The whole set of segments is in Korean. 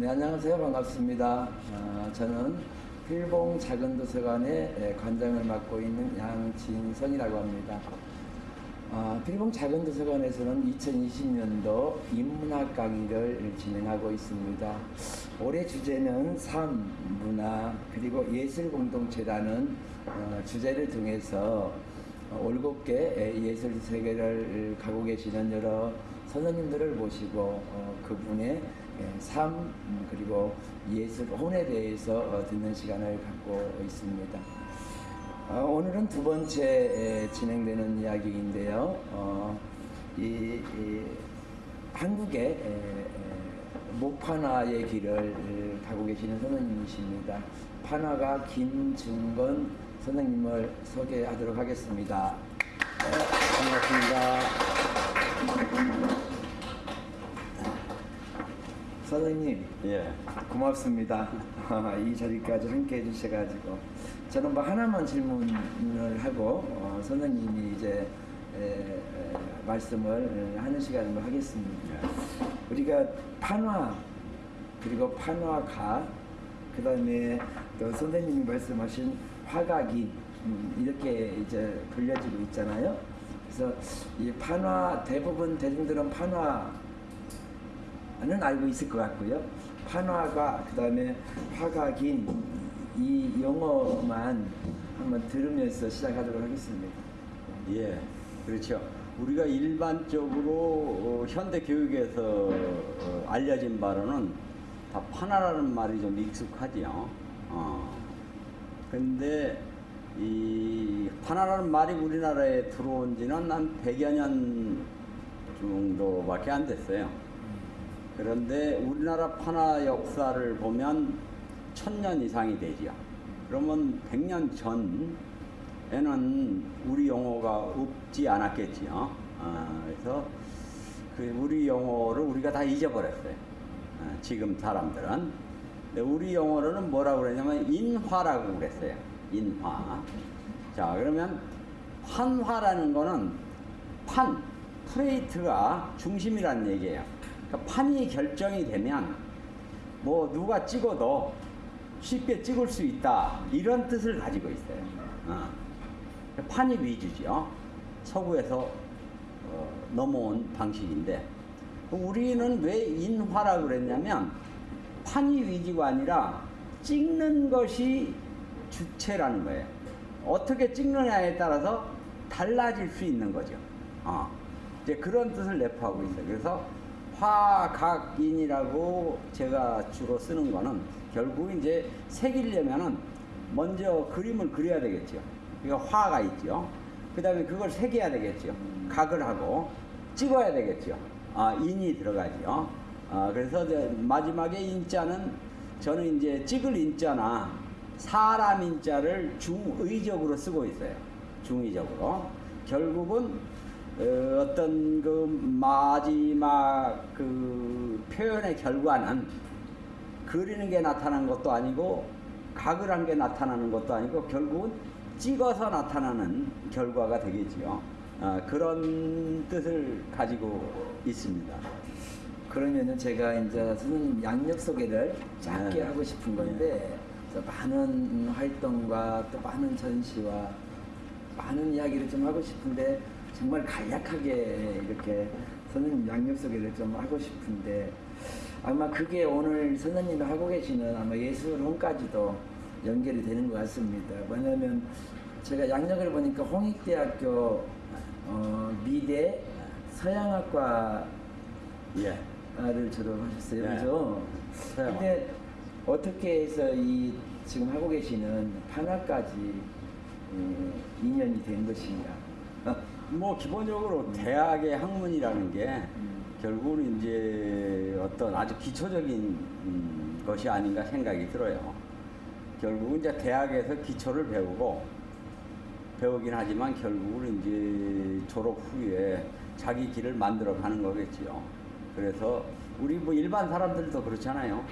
네, 안녕하세요. 반갑습니다. 아, 저는 필봉 작은 도서관의 에, 관장을 맡고 있는 양진성이라고 합니다. 아, 필봉 작은 도서관에서는 2020년도 인문학 강의를 진행하고 있습니다. 올해 주제는 삶, 문화, 그리고 예술 공동체라는 어, 주제를 통해서 어, 올곧게 에, 예술 세계를 가고 계시는 여러 선생님들을 모시고 어, 그분의 예, 삶 음, 그리고 예술 혼에 대해서 어, 듣는 시간을 갖고 있습니다. 어, 오늘은 두 번째 에, 진행되는 이야기인데요. 어, 이, 이 한국의 목판화의 길을 가고 계시는 선생님이십니다. 판화가 김중건 선생님을 소개하도록 하겠습니다. 네, 반갑습니다. 선생님, 예. 고맙습니다. 이 자리까지 함께 해주셔가지고 저는 뭐 하나만 질문을 하고 어, 선생님이 이제 에, 에, 말씀을 하는 시간으로 하겠습니다. 우리가 판화 그리고 판화가 그 다음에 또 선생님이 말씀하신 화각인 음, 이렇게 이제 불려지고 있잖아요. 그래서 이 판화 대부분 대중들은 판화 는 알고 있을 것 같고요. 판화가 그다음에 화각인 이 용어만 한번 들으면서 시작하도록 하겠습니다. 예. 그렇죠. 우리가 일반적으로 어, 현대 교육에서 어, 알려진 바로는 다 판화라는 말이 좀 익숙하지요. 어. 근데 이 판화라는 말이 우리나라에 들어온 지는 한 100여 년 정도밖에 안 됐어요. 그런데 우리나라 판화 역사를 보면 천년 이상이 되죠. 그러면 100년 전에는 우리 용어가 없지 않았겠지요. 아, 그래서 그 우리 용어를 우리가 다 잊어버렸어요. 아, 지금 사람들은. 근데 우리 용어로는 뭐라고 그러냐면 인화라고 그랬어요. 인화. 자, 그러면 판화라는 거는 판, 프레이트가 중심이라는 얘기예요. 그러니까 판이 결정이 되면 뭐 누가 찍어도 쉽게 찍을 수 있다 이런 뜻을 가지고 있어요. 어. 판이 위주죠. 서구에서 어, 넘어온 방식인데 우리는 왜 인화라 그랬냐면 판이 위주가 아니라 찍는 것이 주체라는 거예요. 어떻게 찍느냐에 따라서 달라질 수 있는 거죠. 어. 이제 그런 뜻을 내포하고 있어요. 그래서 화각인이라고 제가 주로 쓰는 거는 결국 이제 새기려면은 먼저 그림을 그려야 되겠죠. 그러니까 화가 있죠. 그 다음에 그걸 새겨야 되겠죠. 각을 하고 찍어야 되겠죠. 아, 인이 들어가죠. 아, 그래서 마지막에 인자는 저는 이제 찍을 인자나 사람 인자를 중의적으로 쓰고 있어요. 중의적으로. 결국은 어, 어떤 그 마지막 그 표현의 결과는 그리는 게 나타나는 것도 아니고 각을 한 게 나타나는 것도 아니고 결국은 찍어서 나타나는 결과가 되겠지요. 어, 그런 뜻을 가지고 있습니다. 그러면은 제가 이제 선생님 양력 소개를 짧게 네. 하고 싶은 건데 그래서 많은 활동과 또 많은 전시와 많은 이야기를 좀 하고 싶은데 정말 간략하게 이렇게 선생님 양력 소개를 좀 하고 싶은데 아마 그게 오늘 선생님이 하고 계시는 아마 예술혼까지도 연결이 되는 것 같습니다. 왜냐하면 제가 양력을 보니까 홍익대학교 어, 미대 서양학과 예. 를 졸업하셨어요, 네. 그죠? 서양화. 근데 어떻게 해서 이 지금 하고 계시는 판화까지 예, 인연이 된 것인가? 뭐 기본적으로 대학의 학문이라는 게 음. 결국은 이제 어떤 아주 기초적인 음, 것이 아닌가 생각이 들어요. 결국은 이제 대학에서 기초를 배우고 배우긴 하지만 결국은 이제 졸업 후에 자기 길을 만들어 가는 거겠지요. 그래서 우리 뭐 일반 사람들도 그렇잖아요.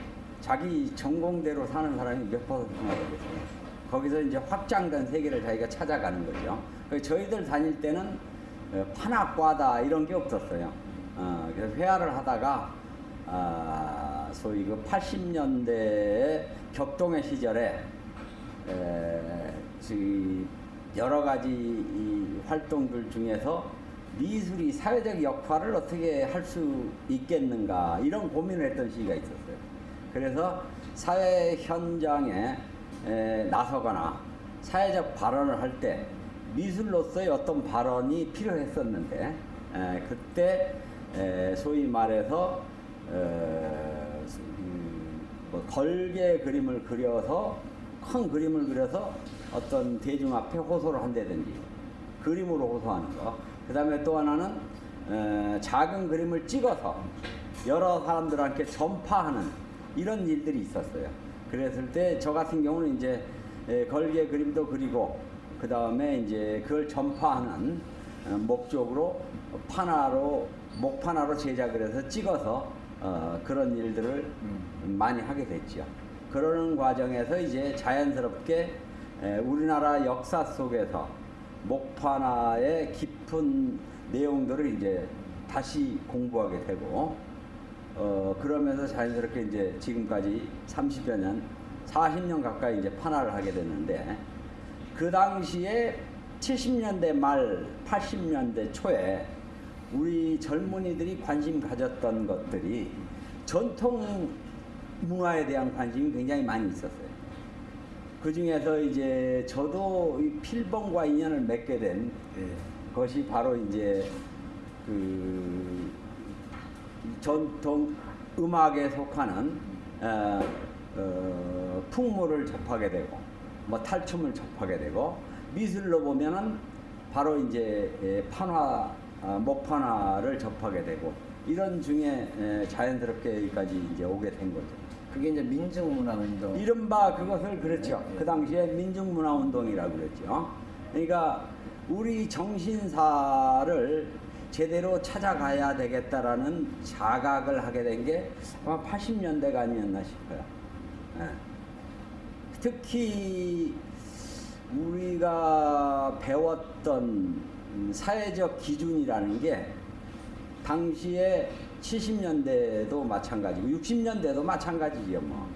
자기 전공대로 사는 사람이 몇 퍼센트나 되겠어요. 거기서 이제 확장된 세계를 자기가 찾아가는 거죠. 그래서 저희들 다닐 때는 어, 판학과다 이런 게 없었어요. 어, 그래서 회화를 하다가 아, 아, 소위 그 80년대 격동의 시절에 에, 그 여러 가지 이 활동들 중에서 미술이 사회적 역할을 어떻게 할 수 있겠는가 이런 고민을 했던 시기가 있었어요. 그래서 사회 현장에 에, 나서거나 사회적 발언을 할때 미술로서의 어떤 발언이 필요했었는데 에, 그때 에, 소위 말해서 에, 음, 뭐 걸개 그림을 그려서 큰 그림을 그려서 어떤 대중 앞에 호소를 한다든지 그림으로 호소하는 거. 그 다음에 또 하나는 에, 작은 그림을 찍어서 여러 사람들한테 전파하는 이런 일들이 있었어요. 그랬을 때 저 같은 경우는 이제 에, 걸개 그림도 그리고 그 다음에 이제 그걸 전파하는 어, 목적으로 판화로 목판화로 제작을 해서 찍어서 어, 그런 일들을 많이 하게 됐죠. 그러는 과정에서 이제 자연스럽게 에, 우리나라 역사 속에서 목판화의 깊은 내용들을 이제 다시 공부하게 되고 어, 그러면서 자연스럽게 이제 지금까지 30여 년, 40년 가까이 이제 판화를 하게 됐는데 그 당시에 70년대 말, 80년대 초에 우리 젊은이들이 관심 가졌던 것들이 전통 문화에 대한 관심이 굉장히 많이 있었어요. 그 중에서 이제 저도 이 필봉과 인연을 맺게 된 예. 것이 바로 이제 그 전통 음악에 속하는 어, 어, 풍물을 접하게 되고 뭐 탈춤을 접하게 되고 미술로 보면은 바로 이제 예, 판화 아, 목판화를 접하게 되고 이런 중에 예, 자연스럽게 여기까지 이제 오게 된 거죠. 그게 이제 민중문화운동. 이른바 그것을 그랬죠. 네, 네. 그 당시에 민중문화운동이라고 그랬죠. 그러니까 우리 정신사를 제대로 찾아가야 되겠다라는 자각을 하게 된 게 아마 80년대가 아니었나 싶어요. 예. 특히 우리가 배웠던 음, 사회적 기준이라는 게 당시에 70년대도 마찬가지고 60년대도 마찬가지죠. 뭐.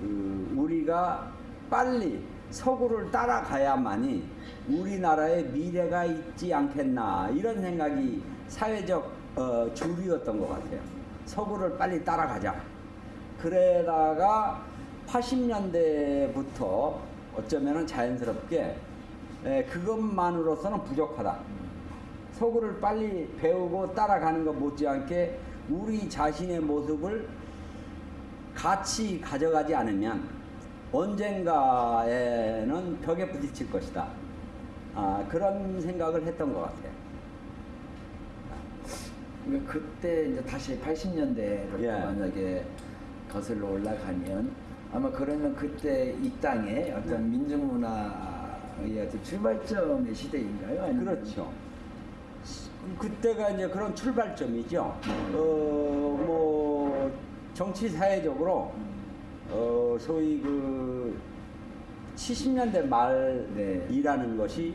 그 우리가 빨리 서구를 따라가야만이 우리나라의 미래가 있지 않겠나 이런 생각이 사회적 어, 주류였던 것 같아요. 서구를 빨리 따라가자. 그러다가 80년대부터 어쩌면은 자연스럽게 에, 그것만으로서는 부족하다. 서구를 빨리 배우고 따라가는 것 못지않게 우리 자신의 모습을 같이 가져가지 않으면 언젠가에는 벽에 부딪힐 것이다. 아, 그런 생각을 했던 것 같아요. 그러니까 그때 이제 다시 80년대로 예. 만약에 거슬러 올라가면 아마 그러면 그때 이 땅에 어떤 네. 민중문화의 어떤 출발점의 시대인가요? 아니면 그렇죠. 그때가 이제 그런 출발점이죠. 어, 뭐, 정치 사회적으로, 어, 소위 그, 70년대 네. 말이라는 것이,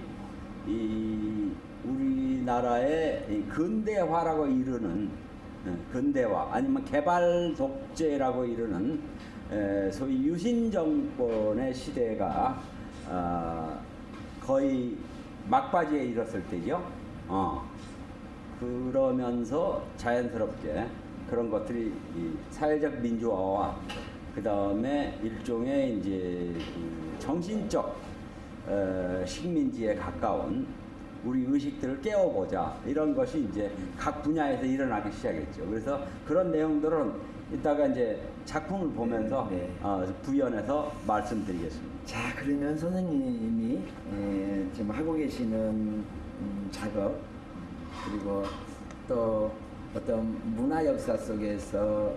이, 우리나라의 이 근대화라고 이르는, 어, 근대화, 아니면 개발 독재라고 이르는, 에, 소위 유신 정권의 시대가, 아, 거의 막바지에 이뤘을 때죠. 어. 그러면서 자연스럽게 그런 것들이 이 사회적 민주화와 그 다음에 일종의 이제 그 정신적 어, 식민지에 가까운 우리 의식들을 깨워보자 이런 것이 이제 각 분야에서 일어나기 시작했죠. 그래서 그런 내용들은 이따가 이제 작품을 보면서 네. 어, 부연해서 말씀드리겠습니다. 자 그러면 선생님이 에, 지금 하고 계시는 음, 작업 그리고 또 어떤 문화 역사 속에서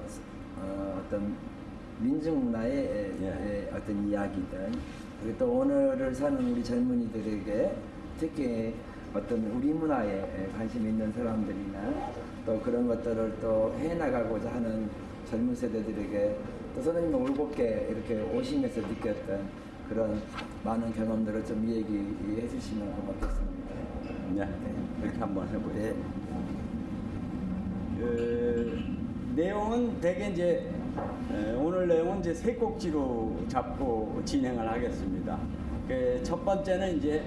어, 어떤 민중 문화의 에, 예. 에, 어떤 이야기들 그리고 또 오늘을 사는 우리 젊은이들에게 특히 어떤 우리 문화에 에, 관심 있는 사람들이나 또 그런 것들을 또 해나가고자 하는 젊은 세대들에게 또 선생님 올곧게 이렇게 오시면서 느꼈던 그런 많은 경험들을 좀 얘기해 주시면 고맙겠습니다. 네, 이렇게 한번 해보죠. 네. 그 내용은 대개 이제 에, 오늘 내용은 이제 세 꼭지로 잡고 진행을 하겠습니다. 그 첫 번째는 이제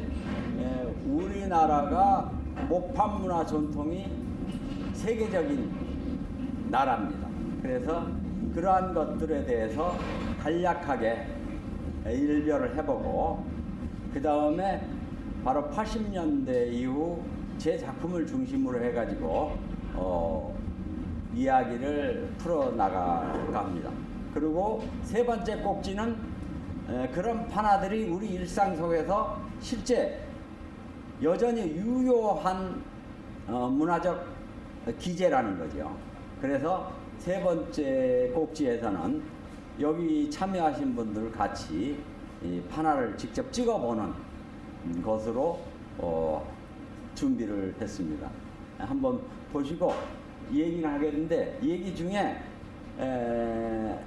에, 우리나라가 목판 문화 전통이 세계적인 나라입니다. 그래서 그러한 것들에 대해서 간략하게 일별을 해보고 그 다음에 바로 80년대 이후 제 작품을 중심으로 해가지고 어, 이야기를 풀어나갈까 합니다. 그리고 세 번째 꼭지는 에, 그런 판화들이 우리 일상 속에서 실제 여전히 유효한 어, 문화적 기재라는 거죠. 그래서 세 번째 꼭지에서는 여기 참여하신 분들 같이 이 판화를 직접 찍어보는 음, 것으로 어, 준비를 했습니다. 한번 보시고 얘기를 하겠는데 얘기 중에 에,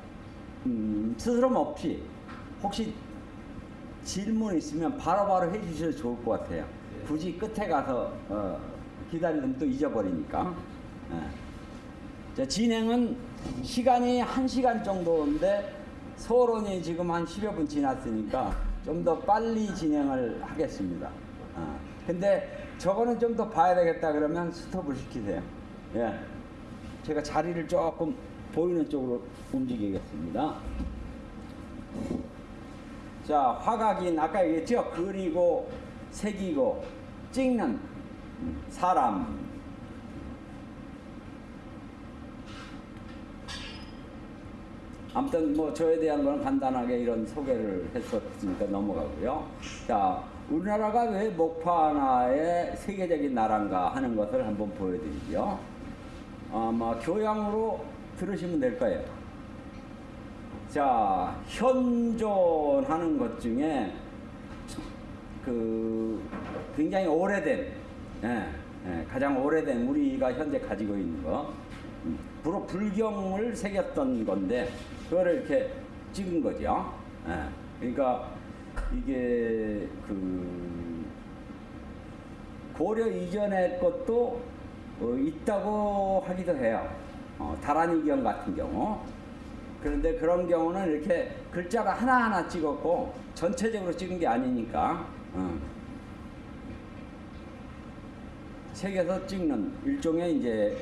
음, 스스럼 없이 혹시 질문 있으면 바로 바로 해주셔도 좋을 것 같아요. 굳이 끝에 가서 어, 기다리면 또 잊어버리니까. 예. 자, 진행은 시간이 한시간 정도인데 서론이 지금 한 10여 분 지났으니까 좀 더 빨리 진행을 하겠습니다. 어. 근데 저거는 좀 더 봐야 되겠다 그러면 스톱을 시키세요. 예. 제가 자리를 조금 보이는 쪽으로 움직이겠습니다. 자, 화각인 아까 얘기했죠? 그리고 새기고 찍는 사람. 아무튼 뭐 저에 대한 거는 간단하게 이런 소개를 했었으니까 넘어가고요. 자, 우리나라가 왜 목파나의 세계적인 나라인가 하는 것을 한번 보여드리죠. 아마 교양으로 들으시면 될 거예요. 자, 현존하는 것 중에 그 굉장히 오래된, 예, 예, 가장 오래된 우리가 현재 가지고 있는 거, 음, 주로 불경을 새겼던 건데 그거를 이렇게 찍은 거죠. 예, 그러니까 이게 그 고려 이전의 것도 어, 있다고 하기도 해요. 어, 다란이경 같은 경우. 그런데 그런 경우는 이렇게 글자가 하나하나 찍었고 전체적으로 찍은 게 아니니까 어. 책에서 찍는 일종의 이제 에,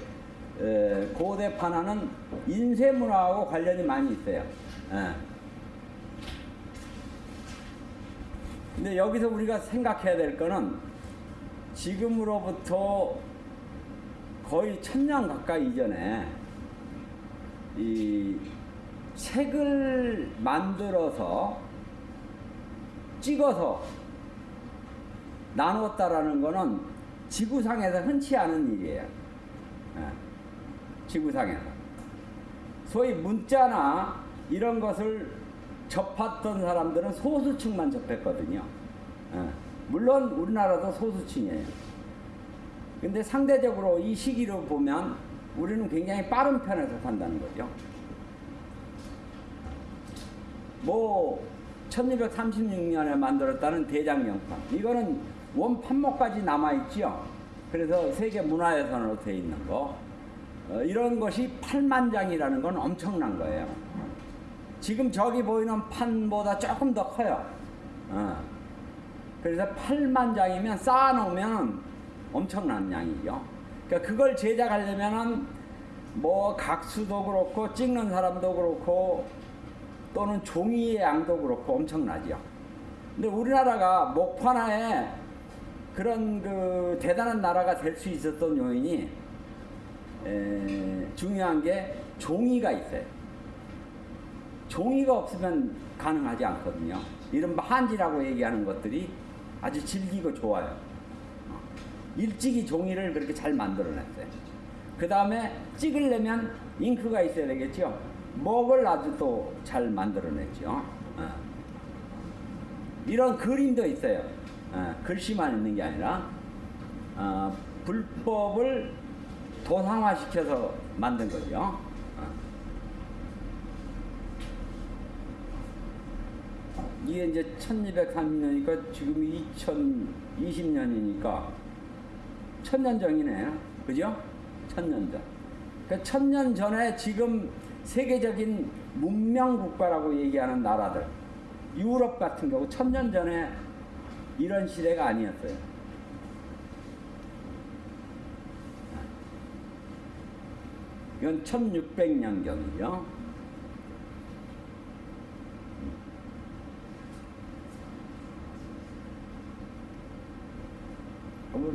고대 판화는 인쇄 문화하고 관련이 많이 있어요. 예. 근데 여기서 우리가 생각해야 될 거는 지금으로부터 거의 천년 가까이 이전에 이 책을 만들어서 찍어서 나눴다라는 거는 지구상에서 흔치 않은 일이에요. 예. 지구상에서. 소위 문자나 이런 것을 접했던 사람들은 소수층만 접했거든요. 예. 물론 우리나라도 소수층이에요. 근데 상대적으로 이 시기로 보면 우리는 굉장히 빠른 편에 속한다는 거죠. 뭐 1236년에 만들었다는 대장경판 이거는 원 판목까지 남아있죠. 그래서 세계 문화유산으로 되어 있는 거 어, 이런 것이 8만 장이라는 건 엄청난 거예요. 지금 저기 보이는 판보다 조금 더 커요. 어. 그래서 8만 장이면 쌓아놓으면 엄청난 양이죠. 그러니까 그걸 제작하려면은 뭐 각수도 그렇고 찍는 사람도 그렇고 또는 종이의 양도 그렇고 엄청나죠. 근데 우리나라가 목판화에 그런 그 대단한 나라가 될 수 있었던 요인이 에, 중요한 게 종이가 있어요. 종이가 없으면 가능하지 않거든요. 이른바 한지라고 얘기하는 것들이 아주 질기고 좋아요. 어. 일찍이 종이를 그렇게 잘 만들어냈어요. 그 다음에 찍으려면 잉크가 있어야 되겠죠. 먹을 아주 또 잘 만들어냈죠. 어. 이런 그림도 있어요. 어, 글씨만 있는 게 아니라 어, 불법을 도상화시켜서 만든 거죠. 어. 이게 이제 1230년이니까 지금 2020년이니까 천년 전이네요. 그죠? 천년 전. 그 천년 전에 지금 세계적인 문명 국가라고 얘기하는 나라들 유럽 같은 경우 천년 전에 이런 시대가 아니었어요. 이건 1600년경이죠.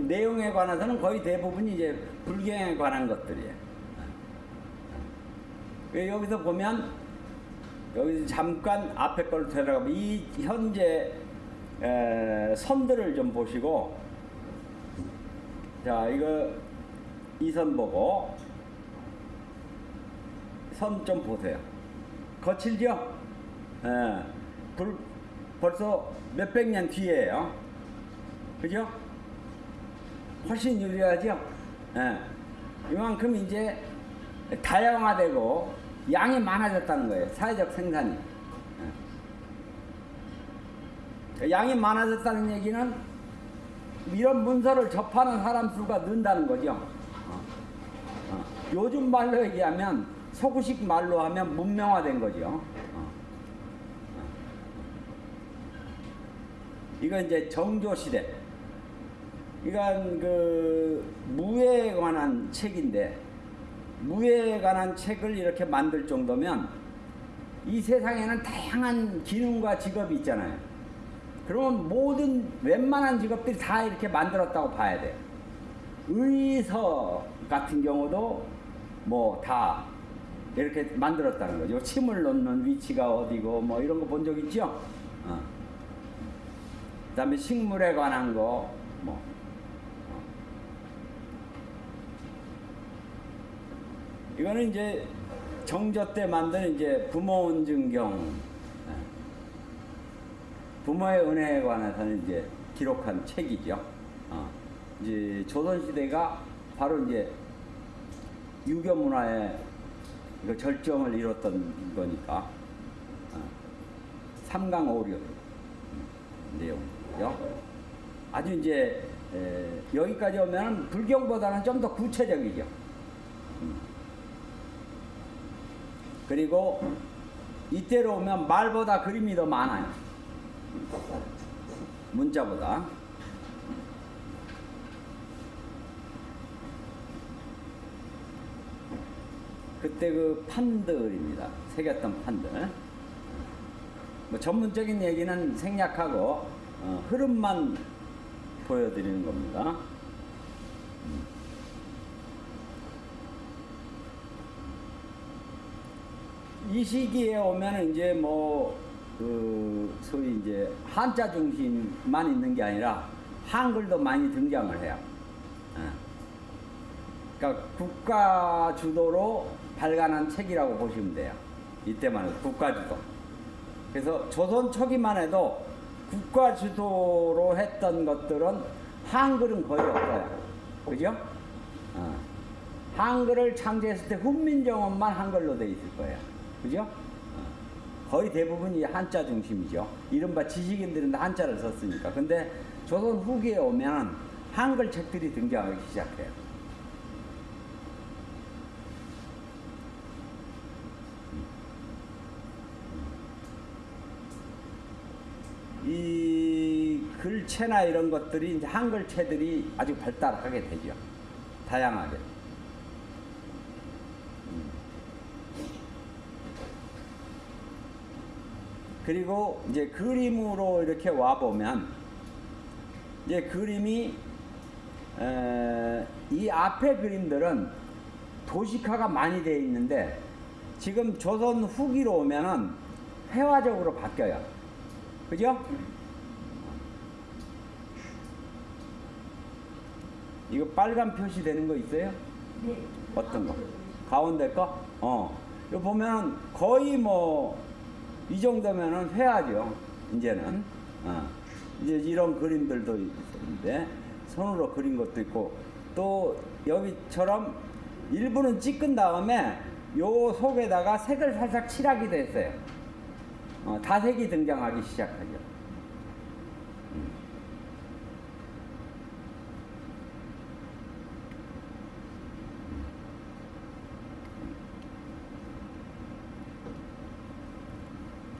내용에 관해서는 거의 대부분 이제 불경에 관한 것들이에요. 그 여기서 보면 여기서 잠깐 앞에 걸 들어가면 이 현재 에, 선들을 좀 보시고 자 이거 이 선 보고 선좀 보세요. 거칠죠? 예, 불, 벌써 몇백 년 뒤에요. 그죠? 훨씬 유리하죠? 예. 이만큼 이제 다양화되고 양이 많아졌다는 거예요. 사회적 생산이. 예. 양이 많아졌다는 얘기는 이런 문서를 접하는 사람 수가 는다는 거죠. 어. 어. 요즘 말로 얘기하면 서구식 말로 하면 문명화된 거죠. 어. 어. 이건 이제 정조 시대. 이건 그 무에 관한 책인데 무에 관한 책을 이렇게 만들 정도면 이 세상에는 다양한 기능과 직업이 있잖아요. 그러면 모든 웬만한 직업들이 다 이렇게 만들었다고 봐야 돼요. 의서 같은 경우도 뭐다 이렇게 만들었다는 거죠. 침을 놓는 위치가 어디고 뭐 이런 거 본 적 있죠? 어. 그 다음에 식물에 관한 거 뭐. 이거는 이제 정조 때 만든 이제 부모운증경 예. 부모의 은혜에 관해서는 이제 기록한 책이죠. 어. 이제 조선 시대가 바로 이제 유교 문화의 그 절정을 이뤘던 거니까 어. 삼강오류 내용이죠. 아주 이제 에, 여기까지 오면 불경보다는 좀 더 구체적이죠. 그리고 이때로 오면 말보다 그림이 더 많아요. 문자보다. 그때 그 판들입니다. 새겼던 판들. 뭐 전문적인 얘기는 생략하고 어, 흐름만 보여드리는 겁니다. 이 시기에 오면 이제 뭐, 그, 소위 이제 한자 중심만 있는 게 아니라 한글도 많이 등장을 해요. 예. 그러니까 국가 주도로 발간한 책이라고 보시면 돼요. 이때만 해도 국가 주도. 그래서 조선 초기만 해도 국가 주도로 했던 것들은 한글은 거의 없어요. 그죠? 어. 한글을 창제했을 때 훈민정음만 한글로 돼 있을 거예요. 그죠? 어. 거의 대부분이 한자 중심이죠. 이른바 지식인들은 다 한자를 썼으니까. 근데 조선 후기에 오면 한글 책들이 등장하기 시작해요. 이 글체나 이런 것들이 이제 한글체들이 아주 발달하게 되죠. 다양하게. 음. 그리고 이제 그림으로 이렇게 와 보면 이제 그림이 에, 이 앞에 그림들은 도식화가 많이 되어 있는데 지금 조선 후기로 오면은 회화적으로 바뀌어요. 그죠? 이거 빨간 표시 되는 거 있어요? 네. 어떤 거? 가운데 거? 어. 이거 보면 거의 뭐, 이 정도면은 회화죠. 이제는. 어. 이제 이런 그림들도 있는데, 손으로 그린 것도 있고, 또 여기처럼 일부는 찍은 다음에 요 속에다가 색을 살짝 칠하기도 했어요. 어, 다색이 등장하기 시작하죠. 음.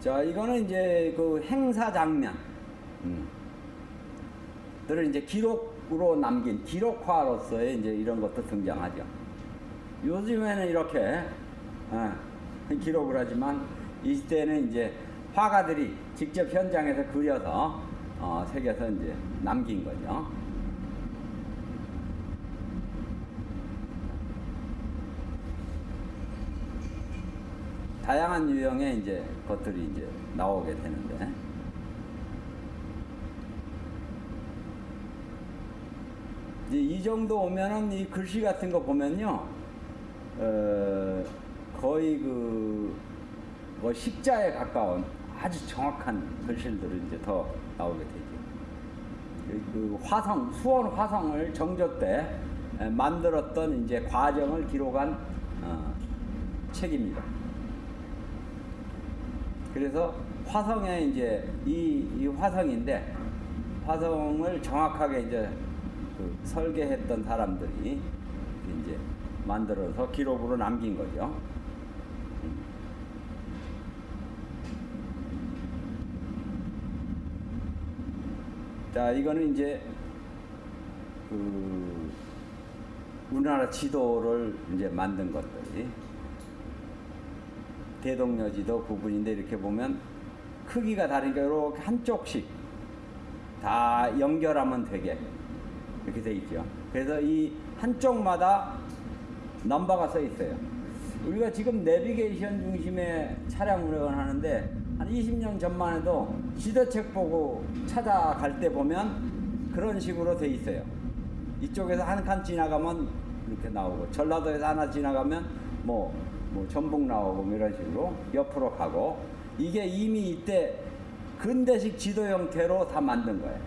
자, 이거는 이제 그 행사 장면. 음. 들을 이제 기록으로 남긴 기록화로서의 이제 이런 것도 등장하죠. 요즘에는 이렇게 어, 기록을 하지만 이때는 이제 화가들이 직접 현장에서 그려서 어, 새겨서 이제 남긴 거죠. 다양한 유형의 이제 것들이 이제 나오게 되는데 이제 이 정도 오면은 이 글씨 같은 거 보면요 어, 거의 그 뭐 십자에 가까운 아주 정확한 글씨들이 이제 더 나오게 되죠. 그- 그 화성 수원 화성을 정조 때 에, 만들었던 이제 과정을 기록한 어, 책입니다. 그래서 화성에 이제 이, 이 화성인데 화성을 정확하게 이제 그 설계했던 사람들이 이제 만들어서 기록으로 남긴 거죠. 자, 이거는 이제 그 우리나라 지도를 이제 만든 것들이 대동여지도 부분인데 이렇게 보면 크기가 다르니까 이렇게 한쪽씩 다 연결하면 되게 이렇게 돼 있죠. 그래서 이 한쪽마다 넘버가 써 있어요. 우리가 지금 내비게이션 중심의 차량 운행을 하는데 한 20년 전만 해도 지도책 보고 찾아갈 때 보면 그런 식으로 돼 있어요. 이쪽에서 한 칸 지나가면 이렇게 나오고 전라도에서 하나 지나가면 뭐, 뭐 전북 나오고 뭐 이런 식으로 옆으로 가고 이게 이미 이때 근대식 지도 형태로 다 만든 거예요.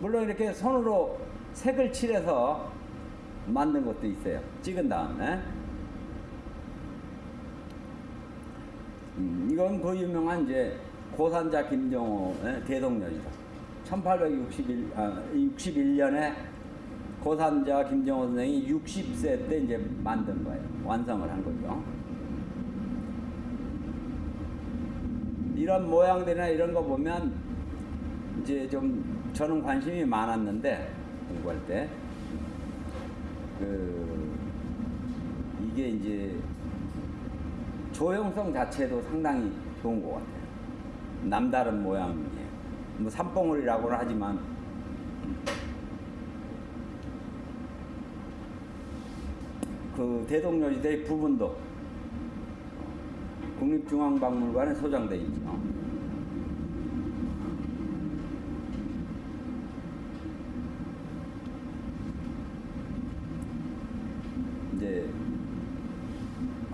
물론 이렇게 손으로 색을 칠해서 만든 것도 있어요. 찍은 다음에. 음, 이건 그 유명한 이제 고산자 김정호의 대동여지다. 1861, 아, 61년에 고산자 김정호 선생이 60세 때 이제 만든 거예요. 완성을 한 거죠. 이런 모양들이나 이런 거 보면 이제 좀 저는 관심이 많았는데 공부할 때 그 이게 이제 조형성 자체도 상당히 좋은 것 같아요. 남다른 모양이에요. 뭐 산봉우리라고는 하지만 그 대동여지대 부분도 국립중앙박물관에 소장돼 있죠. 이제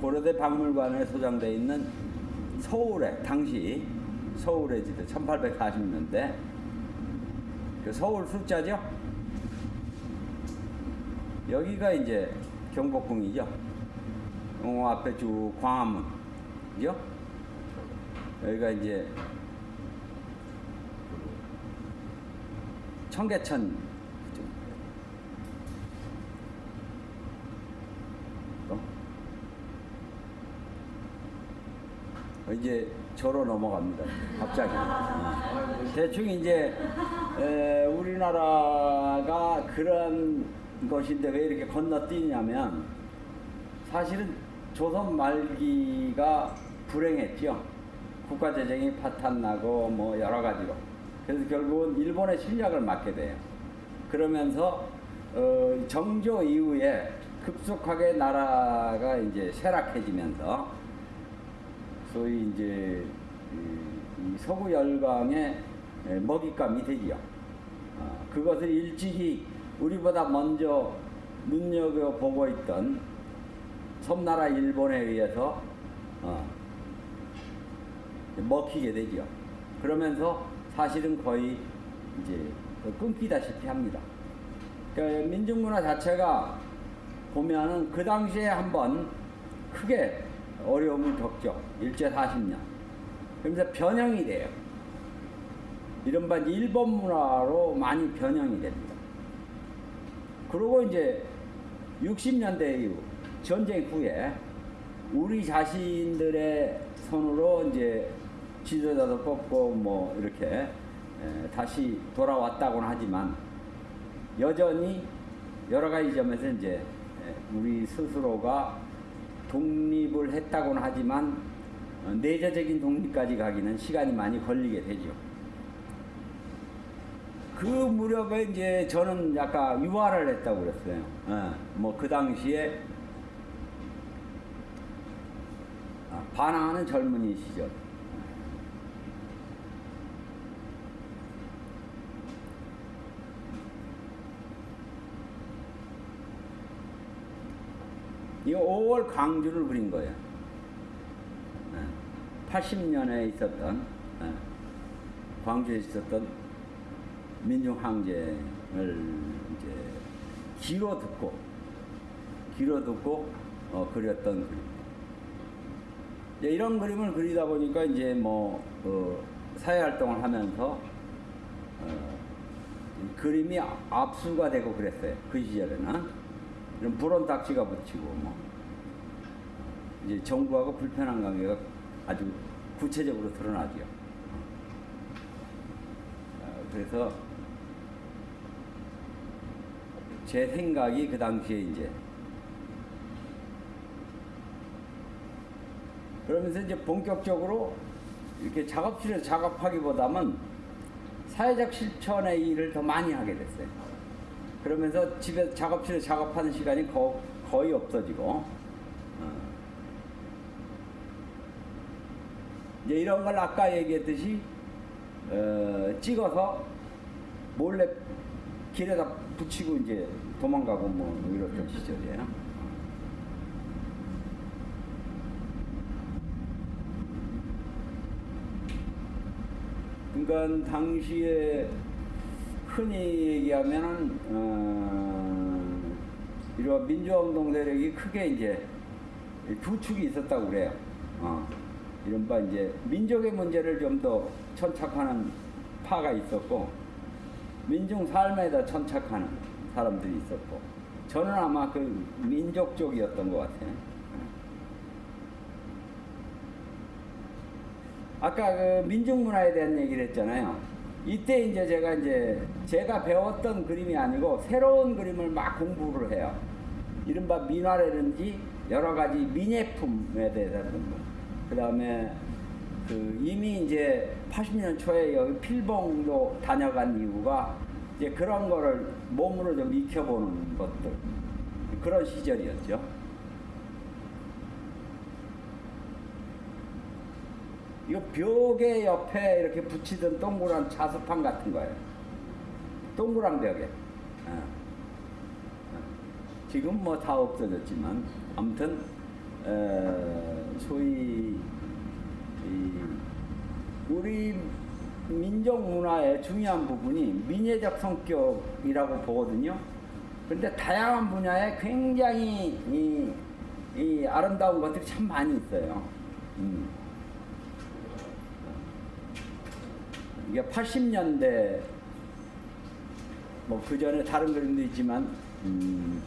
고려대 박물관에 소장돼 있는 서울에 당시 서울의 지대 1840년대 그 서울 숫자죠. 여기가 이제 경복궁이죠. 어, 앞에 쭉 광화문, 그죠? 여기가 이제 청계천. 어? 이제 저로 넘어갑니다. 갑자기. 어. 대충 이제 에, 우리나라가 그런 것인데 왜 이렇게 건너뛰냐면 사실은 조선 말기가 불행했죠. 국가 재정이 파탄나고 뭐 여러 가지로. 그래서 결국은 일본의侵略을 맞게 돼요. 그러면서 어, 정조 이후에 급속하게 나라가 이제 쇠락해지면서 소위 이제 서구 열강의 에, 먹잇감이 되지요. 어, 그것을 일찍이 우리보다 먼저 눈여겨 보고 있던 섬나라 일본에 의해서 어, 먹히게 되죠. 그러면서 사실은 거의 이제 끊기다시피 합니다. 그러니까 민중문화 자체가 보면은 그 당시에 한번 크게 어려움을 겪죠. 일제 40년. 그러면서 변형이 돼요. 이른바 일본 문화로 많이 변형이 됩니다. 그리고 이제 60년대 이후 전쟁 후에 우리 자신들의 손으로 이제 지도자도 뽑고 뭐 이렇게 에, 다시 돌아왔다고는 하지만 여전히 여러 가지 점에서 이제 에, 우리 스스로가 독립을 했다고는 하지만 어, 내재적인 독립까지 가기는 시간이 많이 걸리게 되죠. 그 무렵에 이제 저는 약간 유화를 했다고 그랬어요. 뭐그 당시에 아, 반항하는 젊은이 시절. 이 5월 광주를 그린 거예요. 80년에 있었던 예, 광주에 있었던 민중 항쟁을 이제 귀로 듣고 귀로 듣고 어, 그렸던 그림. 이제 이런 그림을 그리다 보니까 이제 뭐 어, 사회 활동을 하면서 어, 이 그림이 압수가 되고 그랬어요. 그 시절에는 이런 불온 딱지가 붙이고 뭐 이제 정부하고 불편한 관계가 아주 구체적으로 드러나죠. 어, 그래서 제 생각이 그 당시에 이제 그러면서 이제 본격적으로 이렇게 작업실에서 작업하기보다는 사회적 실천의 일을 더 많이 하게 됐어요. 그러면서 집에 작업실에 작업하는 시간이 거, 거의 없어지고 어. 이제 이런 걸 아까 얘기했듯이 어, 찍어서 몰래 길에다 붙이고 이제 도망가고 뭐 이랬던 시절이에요. 그러니까 당시에 흔히 얘기하면은 어, 이런 민주화운동 세력이 크게 이제 두 축이 있었다고 그래요. 어, 이른바 이제 민족의 문제를 좀 더 천착하는 파가 있었고 민중 삶에다 천착하는 사람들이 있었고 저는 아마 그 민족 쪽이었던 것 같아요. 아까 그 민중 문화에 대한 얘기를 했잖아요. 이때 이제 제가 이제 제가 배웠던 그림이 아니고 새로운 그림을 막 공부를 해요. 이른바 민화라든지 여러 가지 민예품에 대해서. 그 다음에 그 이미 이제 80년 초에 여기 필봉도 다녀간 이유가 이제 그런 거를 몸으로 좀 익혀보는 것들. 그런 시절이었죠. 이거 벽에 옆에 이렇게 붙이던 동그란 자수판 같은 거예요. 동그란 벽에. 어. 어. 지금 뭐 다 없어졌지만 아무튼 어, 소위 이 우리 민족 문화의 중요한 부분이 민예적 성격이라고 보거든요. 그런데 다양한 분야에 굉장히 이, 이 아름다운 것들이 참 많이 있어요. 음. 이게 80년대 뭐 그 전에 다른 그림도 있지만 음,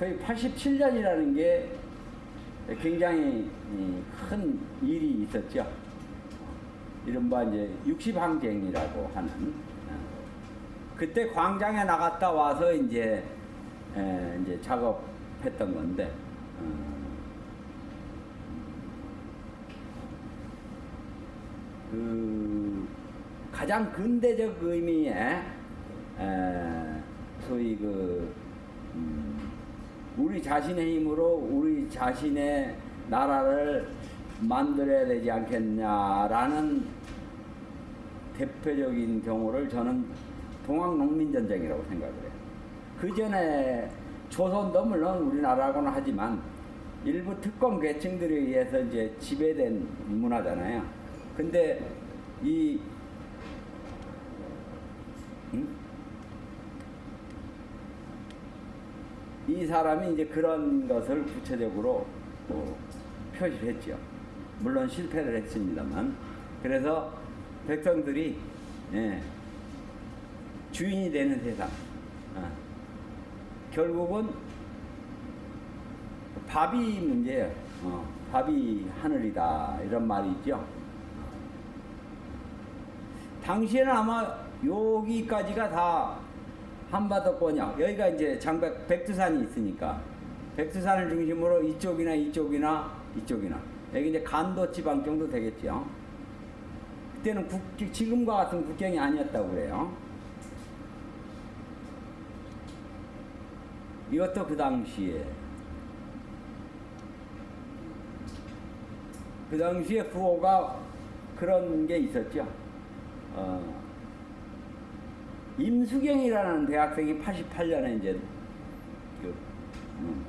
소위 87년이라는 게 굉장히 이, 큰 일이 있었죠. 이른바 이제 60항쟁이라고 하는 어. 그때 광장에 나갔다 와서 이제 에, 이제 작업했던 건데 어, 그 가장 근대적 의미의 에, 소위 그 음, 우리 자신의 힘으로 우리 자신의 나라를 만들어야 되지 않겠냐라는 대표적인 경우를 저는 동학농민전쟁이라고 생각을 해요. 그 전에 조선도 물론 우리나라하고는 하지만 일부 특권 계층들에 의해서 이제 지배된 문화잖아요. 근데 이 음? 이 사람이 이제 그런 것을 구체적으로 뭐 표시를 했죠. 물론 실패를 했습니다만. 그래서 백성들이 예, 주인이 되는 세상. 어. 결국은 밥이 문제예요. 어, 밥이 하늘이다 이런 말이 있죠. 당시에는 아마 여기까지가 다 한바다권이야. 여기가 이제 장백 백두산이 있으니까 백두산을 중심으로 이쪽이나 이쪽이나 이쪽이나 여기 이제 간도 지방 정도 되겠죠. 그때는 국, 지금과 같은 국경이 아니었다고 그래요. 이것도 그 당시에 그 당시에 구호가 그런 게 있었죠. 어, 임수경이라는 대학생이 88년에 이제 그, 음,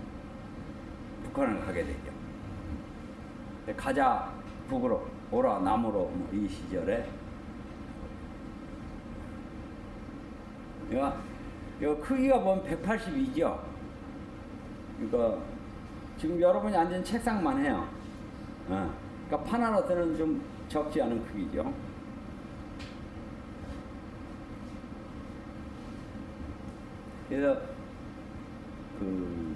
북한을 가게 되죠. 가자 북으로 오라 남으로 뭐이 시절에 이거, 이거 크기가 보면 182죠. 이거 지금 여러분이 앉은 책상만 해요. 어. 그러니까 파나로서는 좀 적지 않은 크기죠. 그래서 그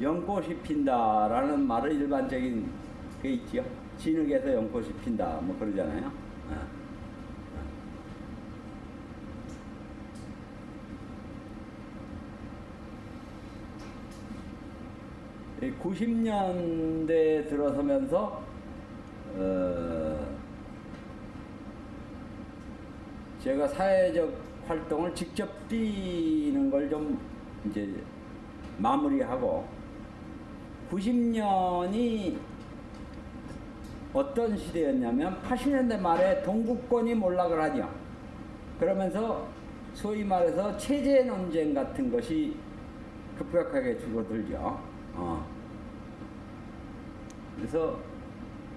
연꽃이 핀다라는 말은 일반적인 게 있지요. 진흙에서 연꽃이 핀다 뭐 그러잖아요. 어. 이 90년대 들어서면서 어, 제가 사회적 활동을 직접 뛰는 걸 좀 이제 마무리하고 90년이 어떤 시대였냐면 80년대 말에 동구권이 몰락을 하죠. 그러면서 소위 말해서 체제 논쟁 같은 것이 급격하게 줄어들죠. 어. 그래서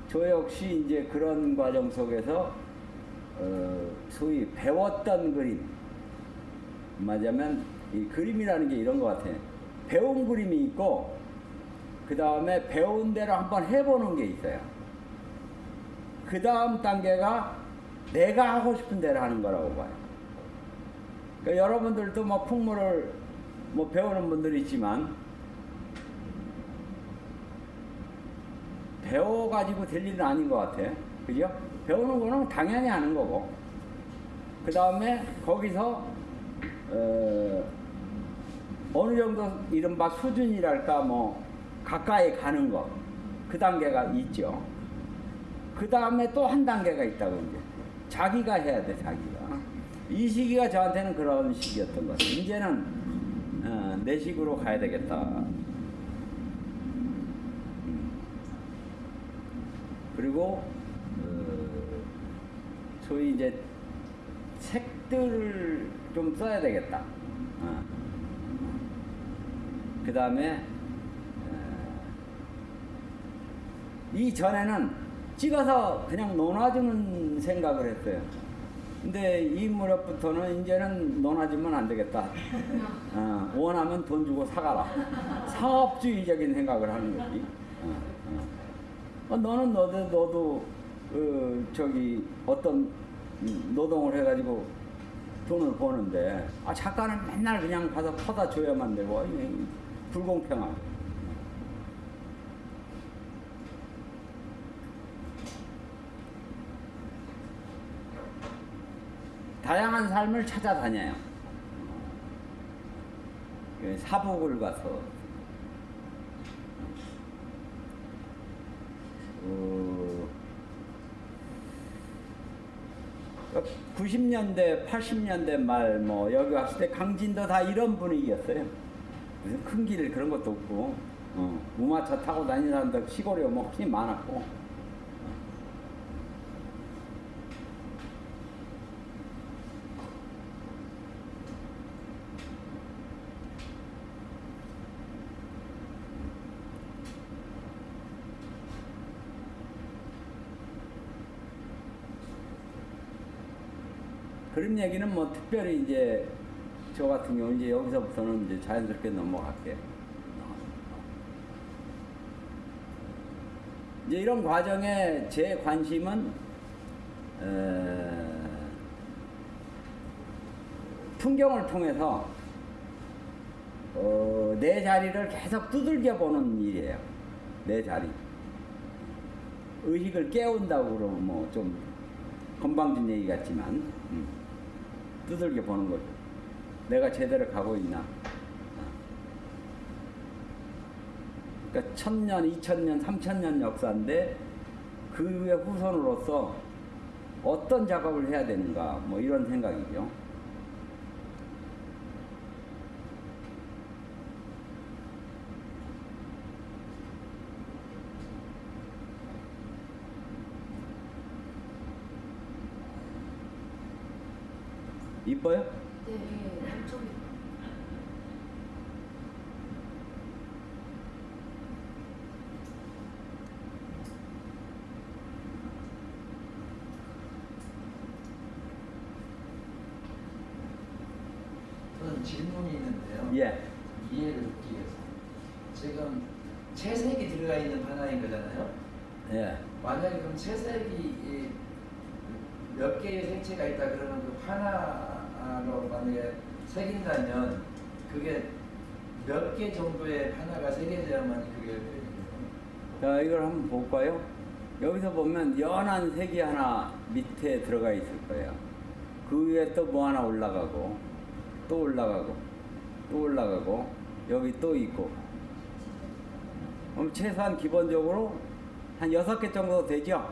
저 역시 이제 그런 과정 속에서 어, 소위 배웠던 그림 말하자면 이 그림이라는 게 이런 것 같아. 배운 그림이 있고 그 다음에 배운 대로 한번 해보는 게 있어요. 그 다음 단계가 내가 하고 싶은 대로 하는 거라고 봐요. 그러니까 여러분들도 뭐 풍물을 뭐 배우는 분들이 있지만 배워가지고 될 일은 아닌 것 같아. 그죠? 배우는 거는 당연히 하는 거고. 그 다음에 거기서, 어, 어느 정도 이른바 수준이랄까 뭐, 가까이 가는 거. 그 단계가 있죠. 그 다음에 또 한 단계가 있다고 이제. 자기가 해야 돼, 자기가. 이 시기가 저한테는 그런 시기였던 것 같아요. 이제는, 어, 내 식으로 가야 되겠다. 그리고 어, 소위 이제 책들을 좀 써야 되겠다. 어. 그 다음에 이 전에는 찍어서 그냥 논아주는 생각을 했어요. 근데 이 무렵부터는 이제는 논아주면 안 되겠다. 어, 원하면 돈 주고 사가라. 사업주의적인 생각을 하는 거지. 어, 어. 어, 너는 너도 너도 그 저기 어떤 음, 노동을 해가지고 돈을 버는데 아 작가는 맨날 그냥 가서 퍼다 줘야만 되고 불공평하고 다양한 삶을 찾아다녀요. 그 사복을 가서 어, 90년대, 80년대 말 뭐 여기 왔을 때 강진도 다 이런 분위기였어요. 무슨 큰 길 그런 것도 없고 어, 무마차 타고 다니는 사람들 시골에 뭐 훨씬 많았고 그런 얘기는 뭐 특별히 이제 저 같은 경우 이제 여기서부터는 이제 자연스럽게 넘어갈게요. 이제 이런 과정에 제 관심은 에, 풍경을 통해서 어, 내 자리를 계속 두들겨 보는 일이에요. 내 자리. 의식을 깨운다고 그러면 뭐 좀 건방진 얘기 같지만 음, 두들겨 보는 거죠. 내가 제대로 가고 있나. 그러니까 천년, 이천년, 삼천년 역사인데 그 후손으로서 어떤 작업을 해야 되는가 뭐 이런 생각이죠. 이뻐요? 네, 엄청 저는 질문이 있는데요. 예. 이해를 돕기 위해서. 지금 채색이 들어가 있는 하나인 거잖아요. 예. 만약에 그럼 채색이 이- 몇 개의 색채가 있다 그러면 그 하나로 만약에 새긴다면 그게 몇 개 정도의 하나가 새겨져야만 그게 되는 자, 이걸 한번 볼까요? 여기서 보면 연한 색이 하나 밑에 들어가 있을 거예요. 그 위에 또 뭐 하나 올라가고, 또 올라가고, 또 올라가고, 여기 또 있고. 그럼 최소한 기본적으로 한 여섯 개 정도 되죠?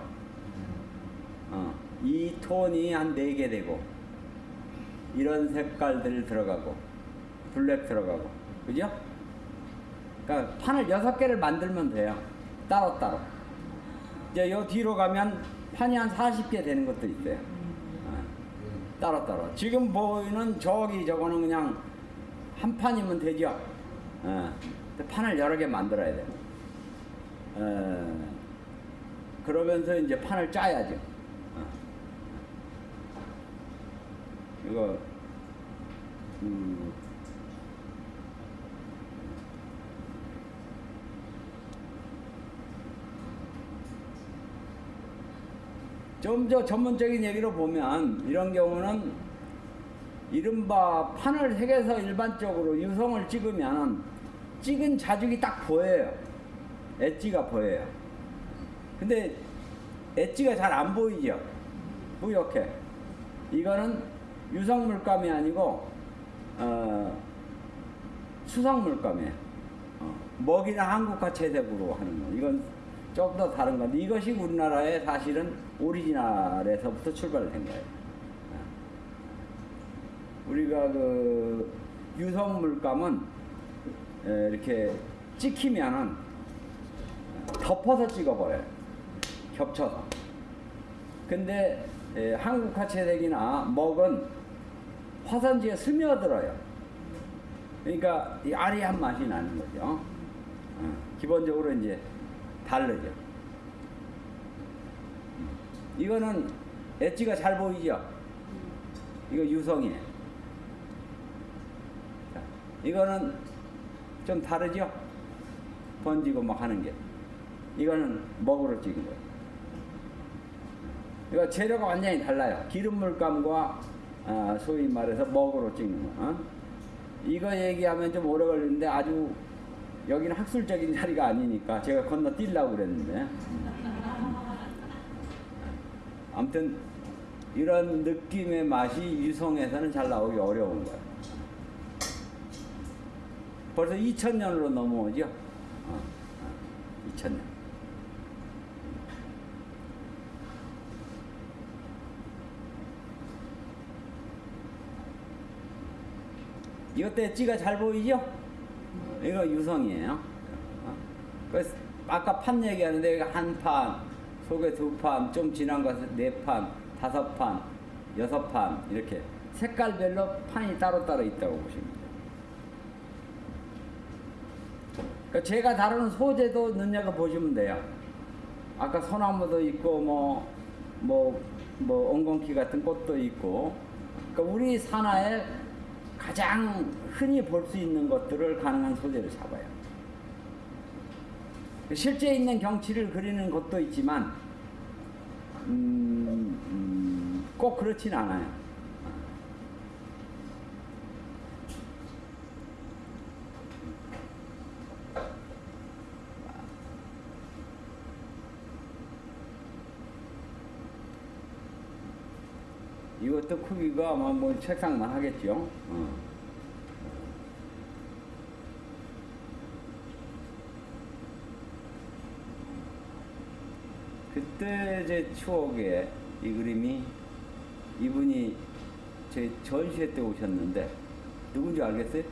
어, 이 톤이 한네개 되고, 이런 색깔들 들어가고, 블랙 들어가고, 그죠? 그러니까 판을 여섯 개를 만들면 돼요. 따로따로. 이제 요 뒤로 가면 판이 한 40개 되는 것도 있어요. 어, 따로따로. 지금 보이는 저기 저거는 그냥 한 판이면 되죠. 어, 근데 판을 여러 개 만들어야 돼요. 어, 그러면서 이제 판을 짜야죠. 어. 이거, 음, 좀 더 전문적인 얘기로 보면 이런 경우는 이른바 판을 색에서 일반적으로 유성을 찍으면 찍은 자죽이 딱 보여요. 엣지가 보여요. 근데 엣지가 잘 안 보이죠? 뿌옇게. 이거는 유성 물감이 아니고 어, 수성 물감이에요. 어, 먹이나 한국화 채색으로 하는 거. 이건 조금 더 다른 건데 이것이 우리나라의 사실은 오리지널에서부터 출발된 거예요. 어. 우리가 그 유성 물감은 에, 이렇게 찍히면은 덮어서 찍어버려요. 겹쳐서. 근데 에, 한국 화 채색이나 먹은 화산지에 스며들어요. 그러니까 이 아리한 맛이 나는 거죠. 어, 기본적으로 이제 다르죠. 이거는 엣지가 잘 보이죠? 이거 유성이에요. 자, 이거는 좀 다르죠? 번지고 막 하는 게. 이거는 먹으로 찍은 거예요. 이거 재료가 완전히 달라요. 기름 물감과 아, 소위 말해서 먹으로 찍는 거. 어? 이거 얘기하면 좀 오래 걸리는데 아주 여기는 학술적인 자리가 아니니까 제가 건너뛰려고 그랬는데. 아무튼 이런 느낌의 맛이 유성에서는 잘 나오기 어려운 거예요. 벌써 2000년으로 넘어오죠? 어, 어, 2000년. 이것도 엣지가 잘 보이죠? 이거 유성이에요. 어? 그래서 아까 판 얘기하는데 한 판, 속에 두 판, 좀 지난 것은 네 판, 다섯 판, 여섯 판 이렇게 색깔별로 판이 따로따로 있다고 보시면 돼요. 그러니까 제가 다루는 소재도 눈여겨 보시면 돼요. 아까 소나무도 있고 뭐뭐뭐 엉겅퀴 같은 꽃도 있고 그러니까 우리 산하에 가장 흔히 볼 수 있는 것들을 가능한 소재로 잡아요. 실제 있는 경치를 그리는 것도 있지만 음, 음, 꼭 그렇진 않아요. 이것도 크기가 뭐, 뭐 책상만 하겠죠. 어. 그때 제 추억에 이 그림이 이분이 제 전시회 때 오셨는데 누군지 알겠어요?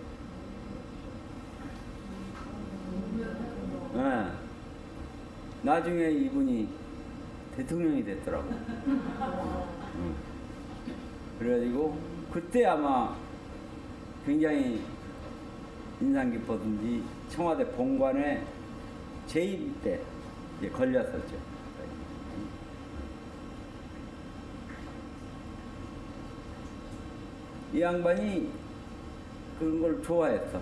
네. 나중에 이분이 대통령이 됐더라고. 응. 그래가지고 그때 아마 굉장히 인상 깊었는지 청와대 본관에 재임 때 걸렸었죠. 이 양반이 그런 걸 좋아했어.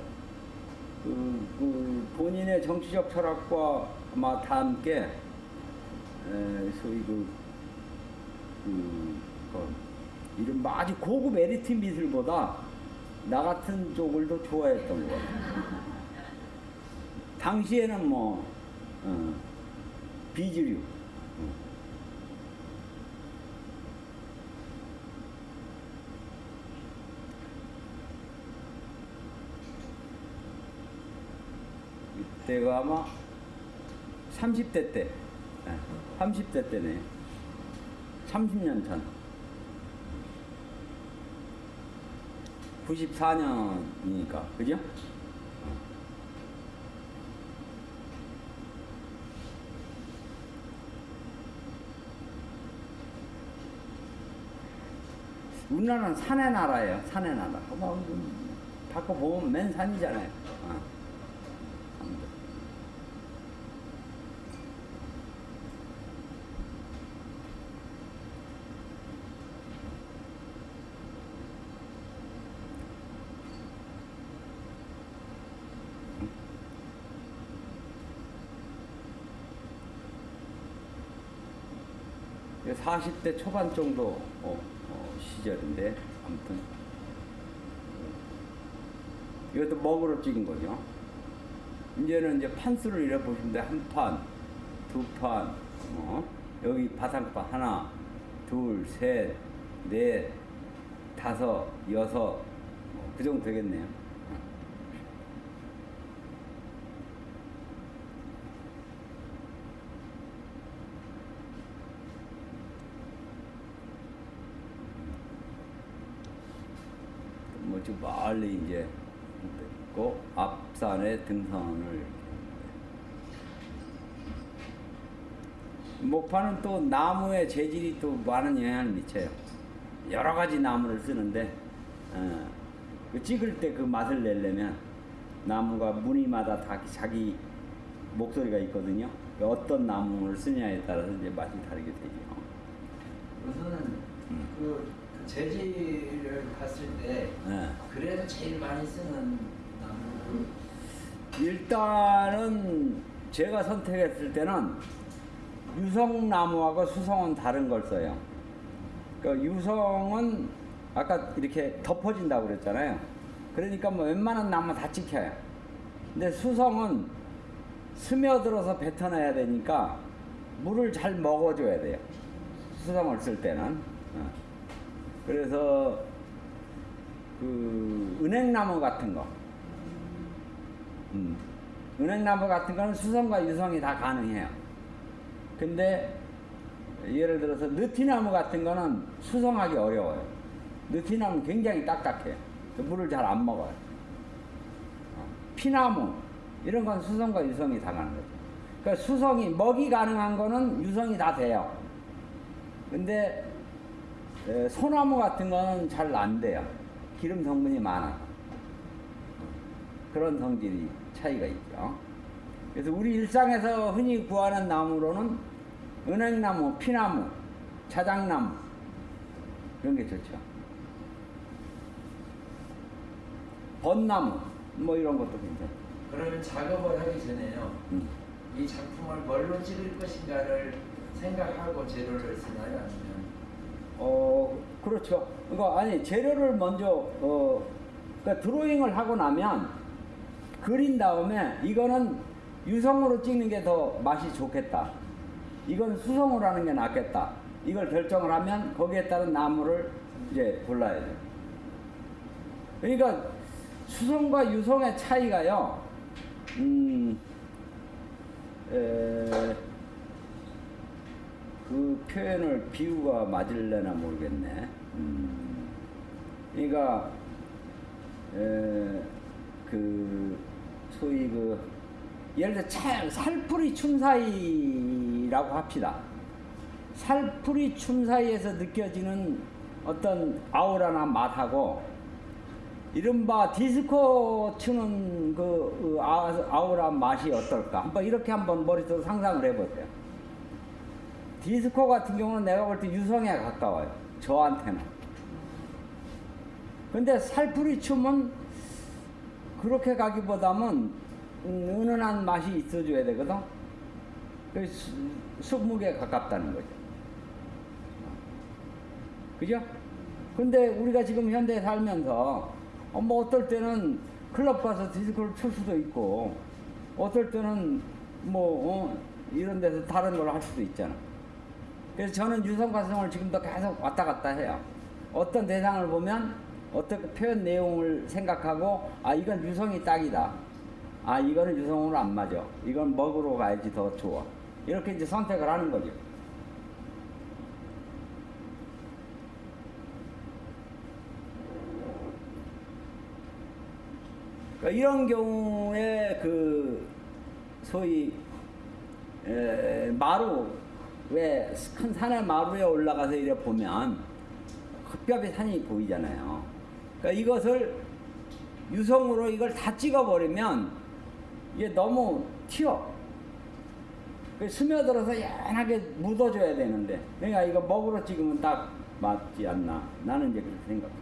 그, 그 본인의 정치적 철학과 아마 다 함께 에, 소위 그, 그, 그 이런 아주 고급 에리트 미술보다 나 같은 쪽을 더 좋아했던 것 같아. 당시에는 뭐 어, 비주류. 어. 이때가 아마 30대 때, 예, 30대 때네. 30년 전. 94년이니까, 그죠? 우리나라는 산의 나라예요, 산의 나라. 뭐, 바꿔 보면 맨 산이잖아요. 어. 산들. 이게 40대 초반 정도 어, 어, 시절인데 아무튼 이것도 먹으로 찍은 거죠. 이제는 이제 판수를 이래 보시면 돼. 한 판, 두 판, 어? 여기 바상판 하나, 둘, 셋, 넷, 다섯, 여섯, 뭐, 그 정도 되겠네요. 뭐좀 멀리 이제 있고 앞산에 등산을 목파는 또 나무의 재질이 또 많은 영향을 미쳐요. 여러 가지 나무를 쓰는데 어, 그 찍을 때 그 맛을 내려면 나무가 무늬마다 다 자기 목소리가 있거든요. 그 어떤 나무를 쓰냐에 따라서 이제 맛이 다르게 되죠. 우선은 음. 그, 그 재질을 봤을 때 예. 그래도 제일 많이 쓰는 나무 일단은 제가 선택했을 때는 유성나무하고 수성은 다른 걸 써요. 그 유성은 아까 이렇게 덮어진다고 그랬잖아요. 그러니까 뭐 웬만한 나무 다 찍혀요. 근데 수성은 스며들어서 뱉어내야 되니까 물을 잘 먹어줘야 돼요. 수성을 쓸 때는. 어. 그래서 그 은행나무 같은 거. 음. 은행나무 같은 거는 수성과 유성이 다 가능해요. 근데 예를 들어서 느티나무 같은 거는 수성하기 어려워요. 느티나무는 굉장히 딱딱해요. 그 물을 잘 안 먹어요. 어. 피나무 이런 건 수성과 유성이 다 가는 거죠. 그러니까 수성이 먹이 가능한 거는 유성이 다 돼요. 근데 에, 소나무 같은 거는 잘 안 돼요. 기름 성분이 많아. 그런 성질이 차이가 있죠. 그래서 우리 일상에서 흔히 구하는 나무로는 은행나무, 피나무, 자작나무 이런 게 좋죠. 벚나무 뭐 이런 것도 괜찮아요. 그러면 작업을 하기 전에요. 음. 이 작품을 뭘로 찍을 것인가를 생각하고 재료를 쓰나요? 아니면 어 그렇죠. 그러니까 아니 재료를 먼저 어 그러니까 드로잉을 하고 나면 그린 다음에 이거는 유성으로 찍는 게 더 맛이 좋겠다. 이건 수성으로 하는 게 낫겠다. 이걸 결정을 하면 거기에 따른 나무를 이제 골라야 돼. 그러니까 수성과 유성의 차이가요. 음, 에, 그 표현을 비유가 맞을래나 모르겠네. 음, 그러니까 에, 그 소위 그 예를 들어 차, 살풀이 춤 사이라고 합시다. 살풀이 춤 사이에서 느껴지는 어떤 아우라나 맛하고 이른바 디스코 추는 그, 그 아- 아우라 맛이 어떨까? 한번 이렇게 한번 머릿속으로 상상을 해보세요. 디스코 같은 경우는 내가 볼 때 유성에 가까워요. 저한테는. 근데 살풀이 춤은 그렇게 가기보다는 음, 은은한 맛이 있어줘야 되거든. 그 수- 수묵에 가깝다는 거죠. 그죠? 근데 우리가 지금 현대에 살면서 어, 뭐 어떨 때는 클럽 가서 디스코를 출 수도 있고 어떨 때는 뭐 어, 이런 데서 다른 걸 할 수도 있잖아. 그래서 저는 유성가성을 지금도 계속 왔다 갔다 해요. 어떤 대상을 보면 그 표현 내용을 생각하고 아 이건 유성이 딱이다. 아 이거는 유성으로 안 맞아. 이건 먹으러 가야지 더 좋아. 이렇게 이제 선택을 하는 거죠. 그러니까 이런 경우에 그 소위 에, 마루 왜 큰 산의 마루에 올라가서 이래 보면 흡겹의 산이 보이잖아요. 그러니까 이것을 유성으로 이걸 다 찍어버리면 이게 너무 튀어. 그 스며들어서 연하게 묻어줘야 되는데, 그러니까 이거 먹으러 찍으면 딱 맞지 않나. 나는 이제 그렇게 생각해.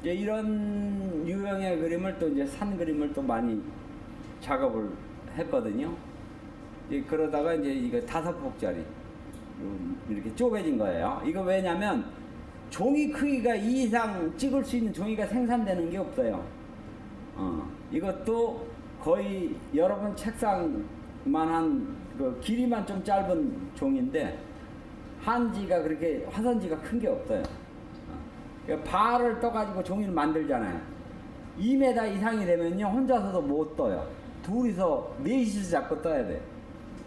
이제 이런 유형의 그림을 또 이제 산 그림을 또 많이 작업을 했거든요. 그러다가 이제 이거 다섯 폭짜리 이렇게 쪼개진 거예요. 이거 왜냐면 종이 크기가 이 이상 찍을 수 있는 종이가 생산되는 게 없어요. 어, 이것도 거의 여러분 책상만한 그 길이만 좀 짧은 종인데 한지가 그렇게 화선지가 큰 게 없어요. 어, 발을 떠가지고 종이를 만들잖아요. 2m 이상이 되면요 혼자서도 못 떠요. 둘이서 넷이서 잡고 떠야 돼.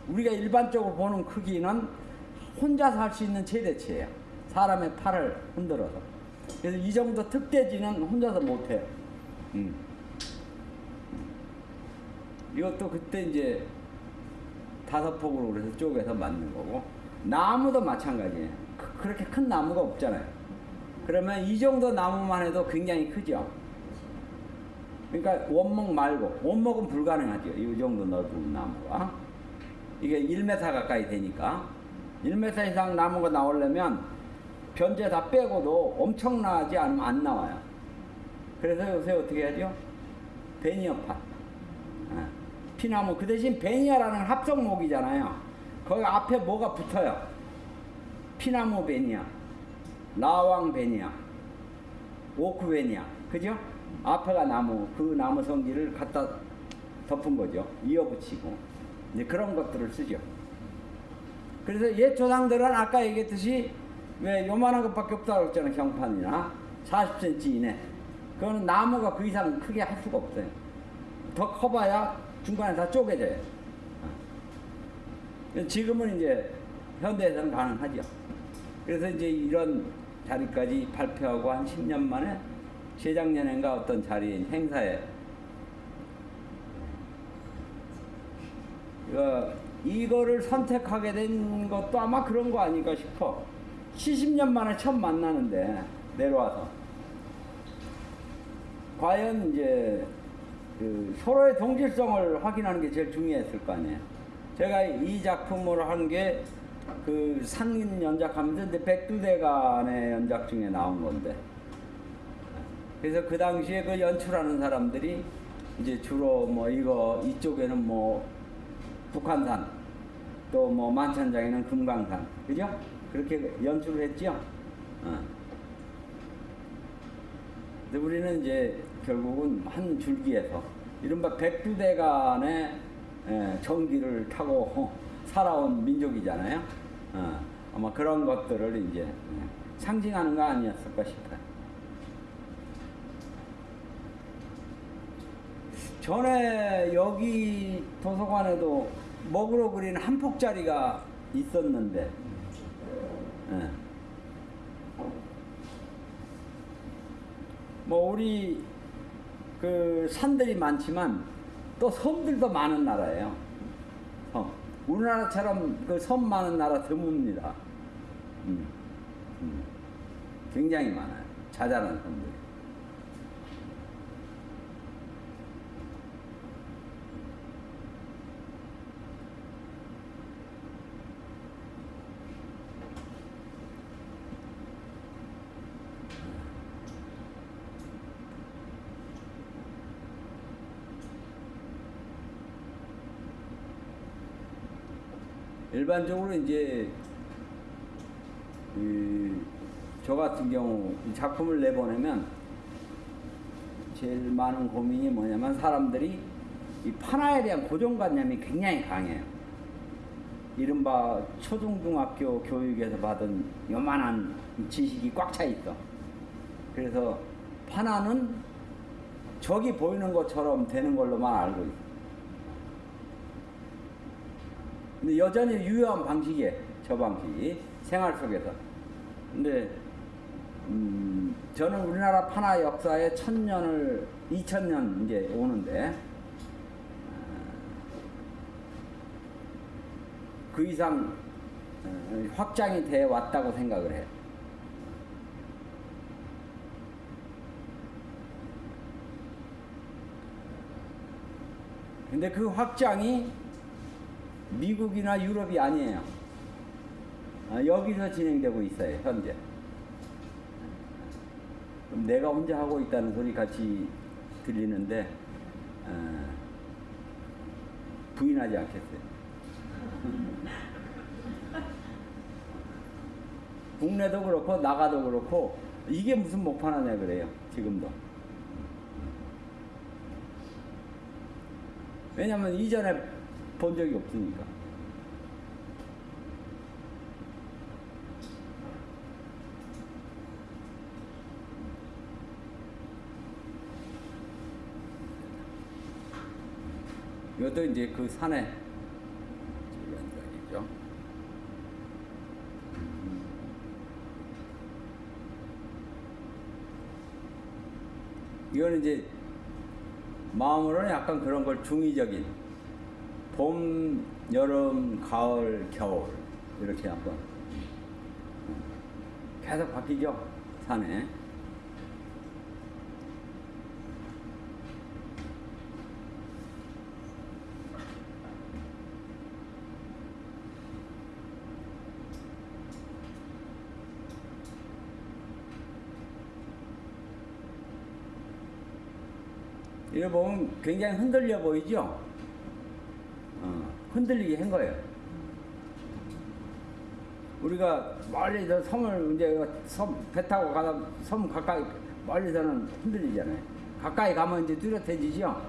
우리가 일반적으로 보는 크기는 혼자서 할수 있는 최대치예요. 사람의 팔을 흔들어서. 그래서 이 정도 특대지는 혼자서 못해요. 음. 이것도 그때 이제 다섯 폭으로 그래서 쪼개서 만든 거고 나무도 마찬가지예요. 그- 그렇게 큰 나무가 없잖아요. 그러면 이 정도 나무만 해도 굉장히 크죠. 그러니까 원목 말고 원목은 불가능하죠. 이 정도 넓은 나무가 이게 1m 가까이 되니까 1m 이상 나무가 나오려면 변제 다 빼고도 엄청나지 않으면 안 나와요. 그래서 요새 어떻게 하죠? 베니어판. 아, 피나무 그 대신 베니아라는 합성목이잖아요. 거기 앞에 뭐가 붙어요? 피나무 베니아, 라왕 베니아, 오크 베니아, 그죠? 앞에가 나무, 그 나무 성질을 갖다 덮은 거죠. 이어붙이고 이제 그런 것들을 쓰죠. 그래서 옛 조상들은 아까 얘기했듯이 왜 요만한 것밖에 없다고 했잖아요. 경판이나 40cm 이내. 그거는 나무가 그 이상 크게 할 수가 없어요. 더 커봐야 중간에 다 쪼개져요. 어. 지금은 이제 현대에서는 가능하죠. 그래서 이제 이런 자리까지 발표하고 한 10년 만에 재작년인가 어떤 자리인 행사에 이거를 선택하게 된 것도 아마 그런 거 아닐까 싶어. 70년 만에 처음 만나는데 내려와서 과연 이제 그 서로의 동질성을 확인하는 게 제일 중요했을 거 아니에요. 제가 이 작품을 한 게 그 상인 연작하면서 이제 백두대간의 연작 중에 나온 건데 그래서 그 당시에 그 연출하는 사람들이 이제 주로 뭐 이거 이쪽에는 뭐 북한산 또 뭐 만천장에는 금강산 그죠? 그렇게 연출을 했죠. 어. 근데 우리는 이제 결국은 한 줄기에서 이른바 백두대간의 에, 전기를 타고 살아온 민족이잖아요. 어. 아마 그런 것들을 이제 예, 상징하는 거 아니었을까 싶어요. 전에 여기 도서관에도 먹으러 그린 한 폭짜리가 있었는데, 예. 뭐 우리 그 산들이 많지만 또 섬들도 많은 나라예요. 섬. 우리나라처럼 그 섬 많은 나라 드뭅니다. 음. 음. 굉장히 많아요. 자잘한 섬들. 일반적으로 이제 이, 저 같은 경우 이 작품을 내보내면 제일 많은 고민이 뭐냐면 사람들이 이 판화에 대한 고정관념이 굉장히 강해요. 이른바 초중중학교 교육에서 받은 요만한 지식이 꽉 차 있어. 그래서 판화는 저기 보이는 것처럼 되는 걸로만 알고 있어. 근데 여전히 유효한 방식이에요. 저 방식이 생활 속에서. 근데 음, 저는 우리나라 판화 역사에 천년을 2000년 이제 오는데 어, 그 이상 어, 확장이 돼 왔다고 생각을 해요. 근데 그 확장이 미국이나 유럽이 아니에요. 아, 여기서 진행되고 있어요, 현재. 그럼 내가 혼자 하고 있다는 소리 같이 들리는데, 어, 부인하지 않겠어요. 국내도 그렇고, 나가도 그렇고, 이게 무슨 목판하냐 그래요, 지금도. 왜냐면 이전에 본 적이 없으니까. 이것도 이제 그 산에 연결이죠. 이거는 이제 마음으로는 약간 그런 걸 중의적인 봄, 여름, 가을, 겨울 이렇게 한번 계속 바뀌죠 산에 이거 보면 굉장히 흔들려 보이죠? 어, 흔들리게 한 거예요. 우리가 멀리서 섬을 이제 섬 배 타고 가다 섬 가까이 멀리서는 흔들리잖아요. 가까이 가면 이제 뚜렷해지죠.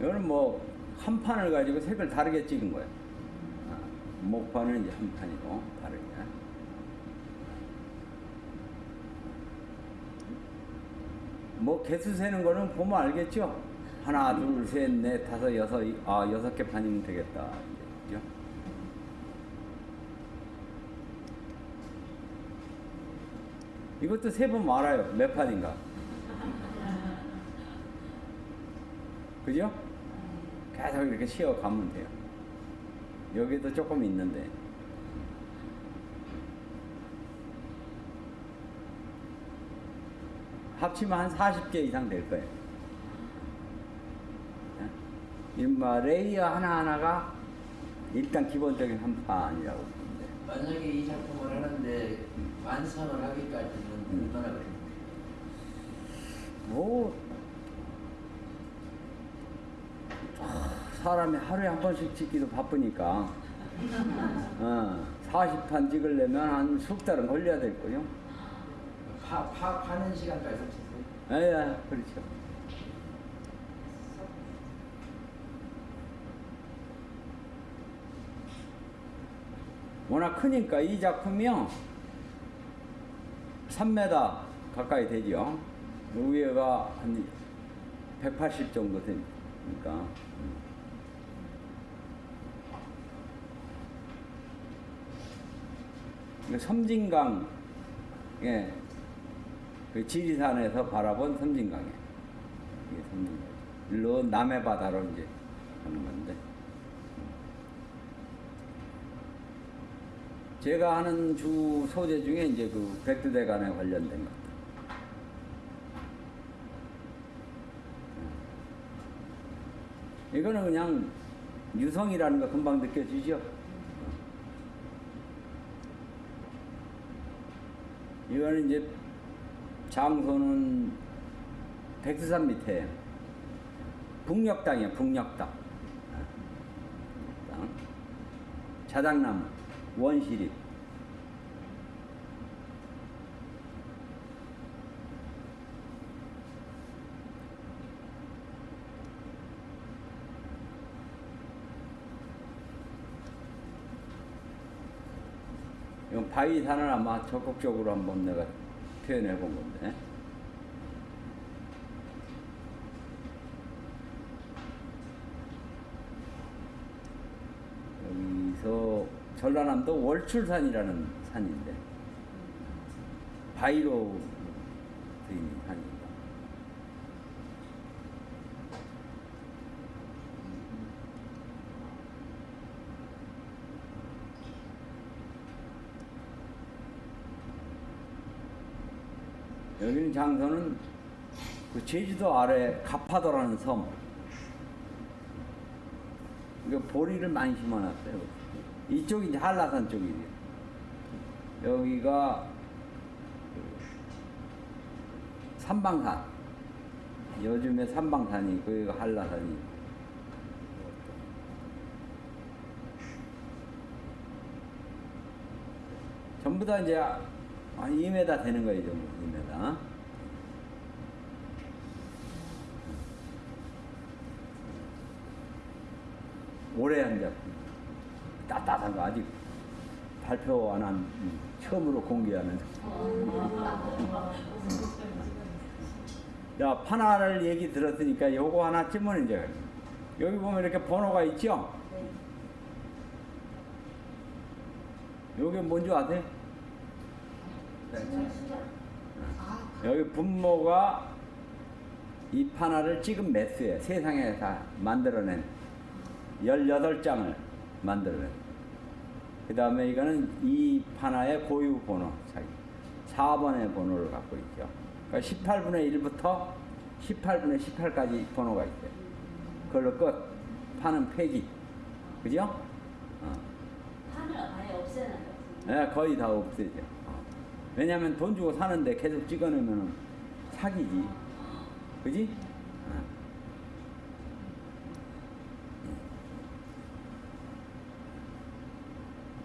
이거는 뭐 한 판을 가지고 색을 다르게 찍은 거예요. 아, 목판은 이제 한 판이고 다르게. 뭐 개수 세는 거는 보면 알겠죠? 하나, 둘, 셋, 넷, 다섯, 여섯, 이- 아 여섯 개 판이면 되겠다. 그죠? 이것도 세번 말아요. 몇 판인가? 그죠? 계속 이렇게 쉬어가면 돼요. 여기도 조금 있는데. 합치면 한 40개 이상 될 거예요. 인마 레이어 하나하나가 일단 기본적인 한 판이라고 보는데 만약에 이 작품을 하는데 완성을 하기까지는 음. 얼마나 걸립니까? 뭐 아. 사람이 하루에 한 번씩 찍기도 바쁘니까 어, 40판 찍으려면 한 석 달은 걸려야 될 거요. 파, 파, 파는 시간까지 합쳤어요? 예, 예, 그렇죠. 워낙 크니까 이 작품이요 3m 가까이 되죠. 위에가 한 180 정도 되니까. 이거 섬진강, 예, 그 지리산에서 바라본 섬진강에 이게 섬진강. 일로 남해 바다로 이제 가는 건데. 제가 하는 주 소재 중에 이제 그 백두대간에 관련된 것. 이거는 그냥 유성이라는 거 금방 느껴지죠? 이거는 이제 장소는 백두산 밑에 북녘땅이에요, 북녘땅. 땅. 자작나무, 원시립. 이건 바위산을 아마 적극적으로 한번 내가 표현해 본 건데. 여기서 전라남도 월출산이라는 산인데 바위로 되어 있는 산입니다. 여기는 장소는 그 제주도 아래 가파도라는 섬. 이거 보리를 많이 심어놨어요. 이쪽이 이제 한라산 쪽이에요. 여기가 그 삼방산. 요즘에 삼방산이 있고 여기가 한라산이. 전부 다 이제 한 2m 되는 거예요, 전부 2m. 올해 한 작품. 따뜻한 거 아직 발표 안 한, 음, 처음으로 공개하는. 야, 파나를 얘기 들었으니까 요거 하나 쯤은 이제, 여기 보면 이렇게 번호가 있죠? 요게 뭔지 아세요? 여기 분모가 이 판화를 찍은 매수예요. 세상에 다 만들어낸 18장을 만들어낸. 그 다음에 이거는 이 판화의 고유 번호 차이. 4번의 번호를 갖고 있죠. 그러니까 18분의 1부터 18분의 18까지 번호가 있어요. 그걸로 끝. 판은 폐기. 그죠? 어. 판을 아예 없애는 거지. 네, 거의 다 없애죠. 어. 왜냐면 돈 주고 사는데 계속 찍어내면 사기지. 그지? 어.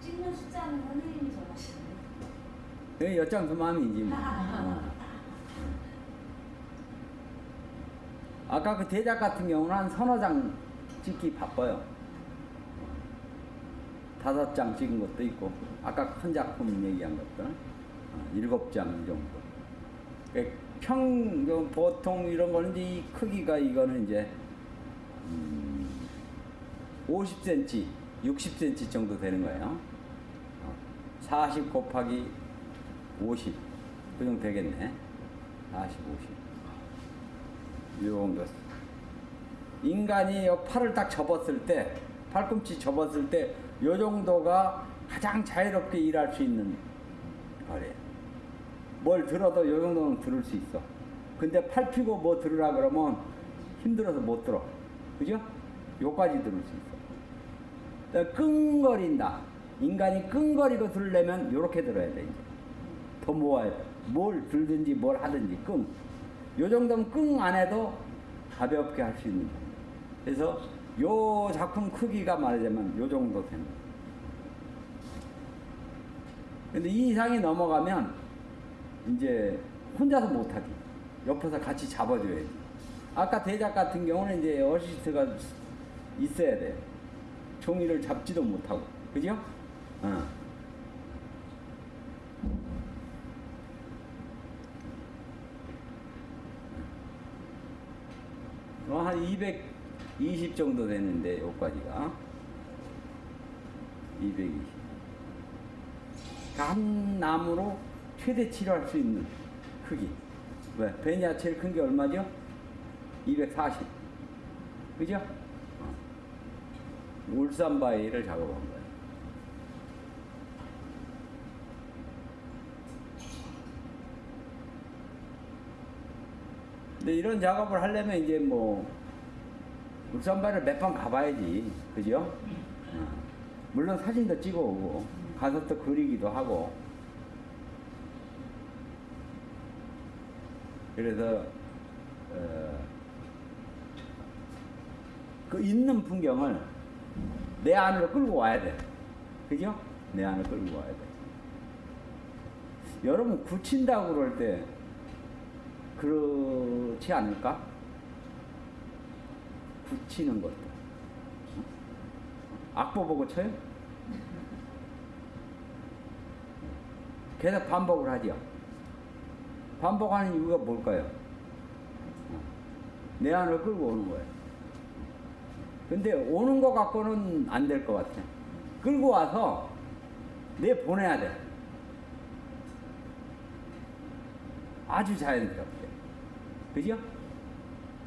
찍는 숫자는 선생님이 정하시는 그 엿장수 마음이지 뭐. 어. 아까 그 대작 같은 경우는 한 서너 장 찍기 바빠요. 다섯 장 찍은 것도 있고, 아까 큰 작품 얘기한 것들, 어, 일곱 장 정도. 그 평, 그 보통 이런 거는 이 크기가 이거는 이제, 음, 50cm, 60cm 정도 되는 거예요. 어, 40 곱하기 50. 그 정도 되겠네. 40, 50. 이 정도. 인간이 요 팔을 딱 접었을 때, 팔꿈치 접었을 때, 요 정도가 가장 자유롭게 일할 수 있는 거래요. 뭘 들어도 요 정도는 들을 수 있어. 근데 팔 피고 뭐 들으라 그러면 힘들어서 못 들어. 그죠? 요까지 들을 수 있어. 그러니까 끙거린다. 인간이 끙거리고 들으려면 요렇게 들어야 돼, 이제. 더 모아야 돼. 뭘 들든지 뭘 하든지 끙. 요 정도면 끙 안 해도 가볍게 할 수 있는 거예요. 그래서 요 작품 크기가 말하자면 요 정도 거예요. 근데 이 이상이 넘어가면 이제 혼자서 못하지. 옆에서 같이 잡아줘야지. 아까 대작 같은 경우는 이제 어시스트가 있어야 돼. 종이를 잡지도 못하고. 그죠? 어. 어, 한 220 정도 되는데, 여기까지가. 220. 한 나무로 최대치로 할수 있는 크기. 왜? 베니아 제일 큰 게 얼마죠? 240. 그죠? 어. 울산 바위를 작업한 거예요. 근데 이런 작업을 하려면 이제 뭐 울산 바위를 몇 번 가봐야지. 그죠? 어. 물론 사진도 찍어오고 가서 또 그리기도 하고 그래서 어, 그 있는 풍경을 내 안으로 끌고 와야 돼. 그죠? 내 안으로 끌고 와야 돼. 여러분 굳힌다고 그럴 때 그렇지 않을까? 굳히는 것도. 악보 보고 쳐요? 계속 반복을 하죠. 반복하는 이유가 뭘까요? 내 안을 끌고 오는 거예요. 근데 오는 것 갖고는 안 될 것 같아. 끌고 와서 내 보내야 돼. 아주 자연스럽게. 그죠?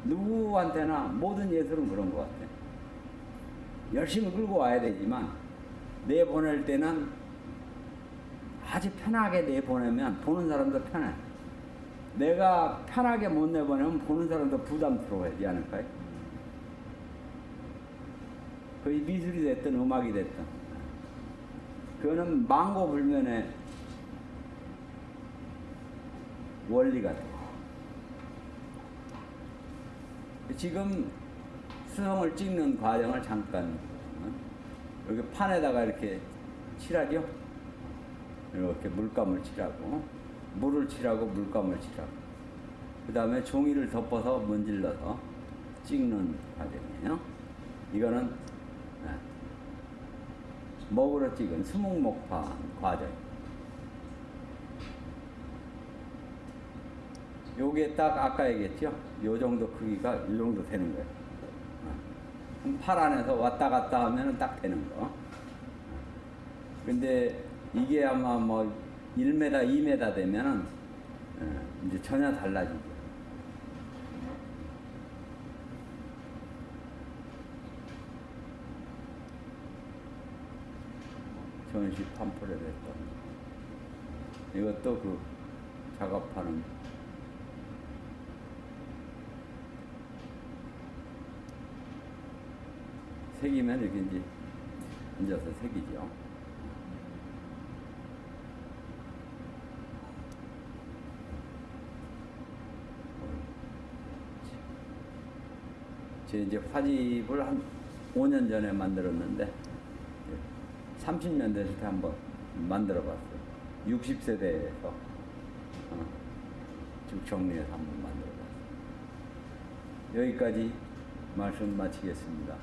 누구한테나 모든 예술은 그런 것 같아. 열심히 끌고 와야 되지만 내 보낼 때는 아주 편하게 내 보내면 보는 사람도 편해. 내가 편하게 못 내보내면 보는 사람도 부담스러워하지 않을까요? 거의 미술이 됐든 음악이 됐든 그거는 망고불면의 원리가 돼. 지금 수성을 찍는 과정을 잠깐 어? 여기 판에다가 이렇게 칠하죠. 이렇게 물감을 칠하고 물을 칠하고 물감을 칠하고 그 다음에 종이를 덮어서 문질러서 찍는 과정이에요. 이거는 네, 먹으로 찍은 수목목화 과정. 요게 딱 아까 얘기했죠? 요 정도 크기가 이 정도 되는 거예요. 그럼 팔 안에서 왔다 갔다 하면 딱 되는 거. 근데 이게 아마 뭐 1m, 2m 되면은 어, 이제 전혀 달라지죠. 전시 팜플렛 했던 이것도 그 작업하는 색이면 이렇게 이제 앉아서 색이죠. 제 이제 화집을 한 5년 전에 만들었는데 30년 됐을 때 한번 만들어 봤어요. 60세대에서 어, 쭉 정리해서 한번 만들어 봤어요. 여기까지 말씀 마치겠습니다.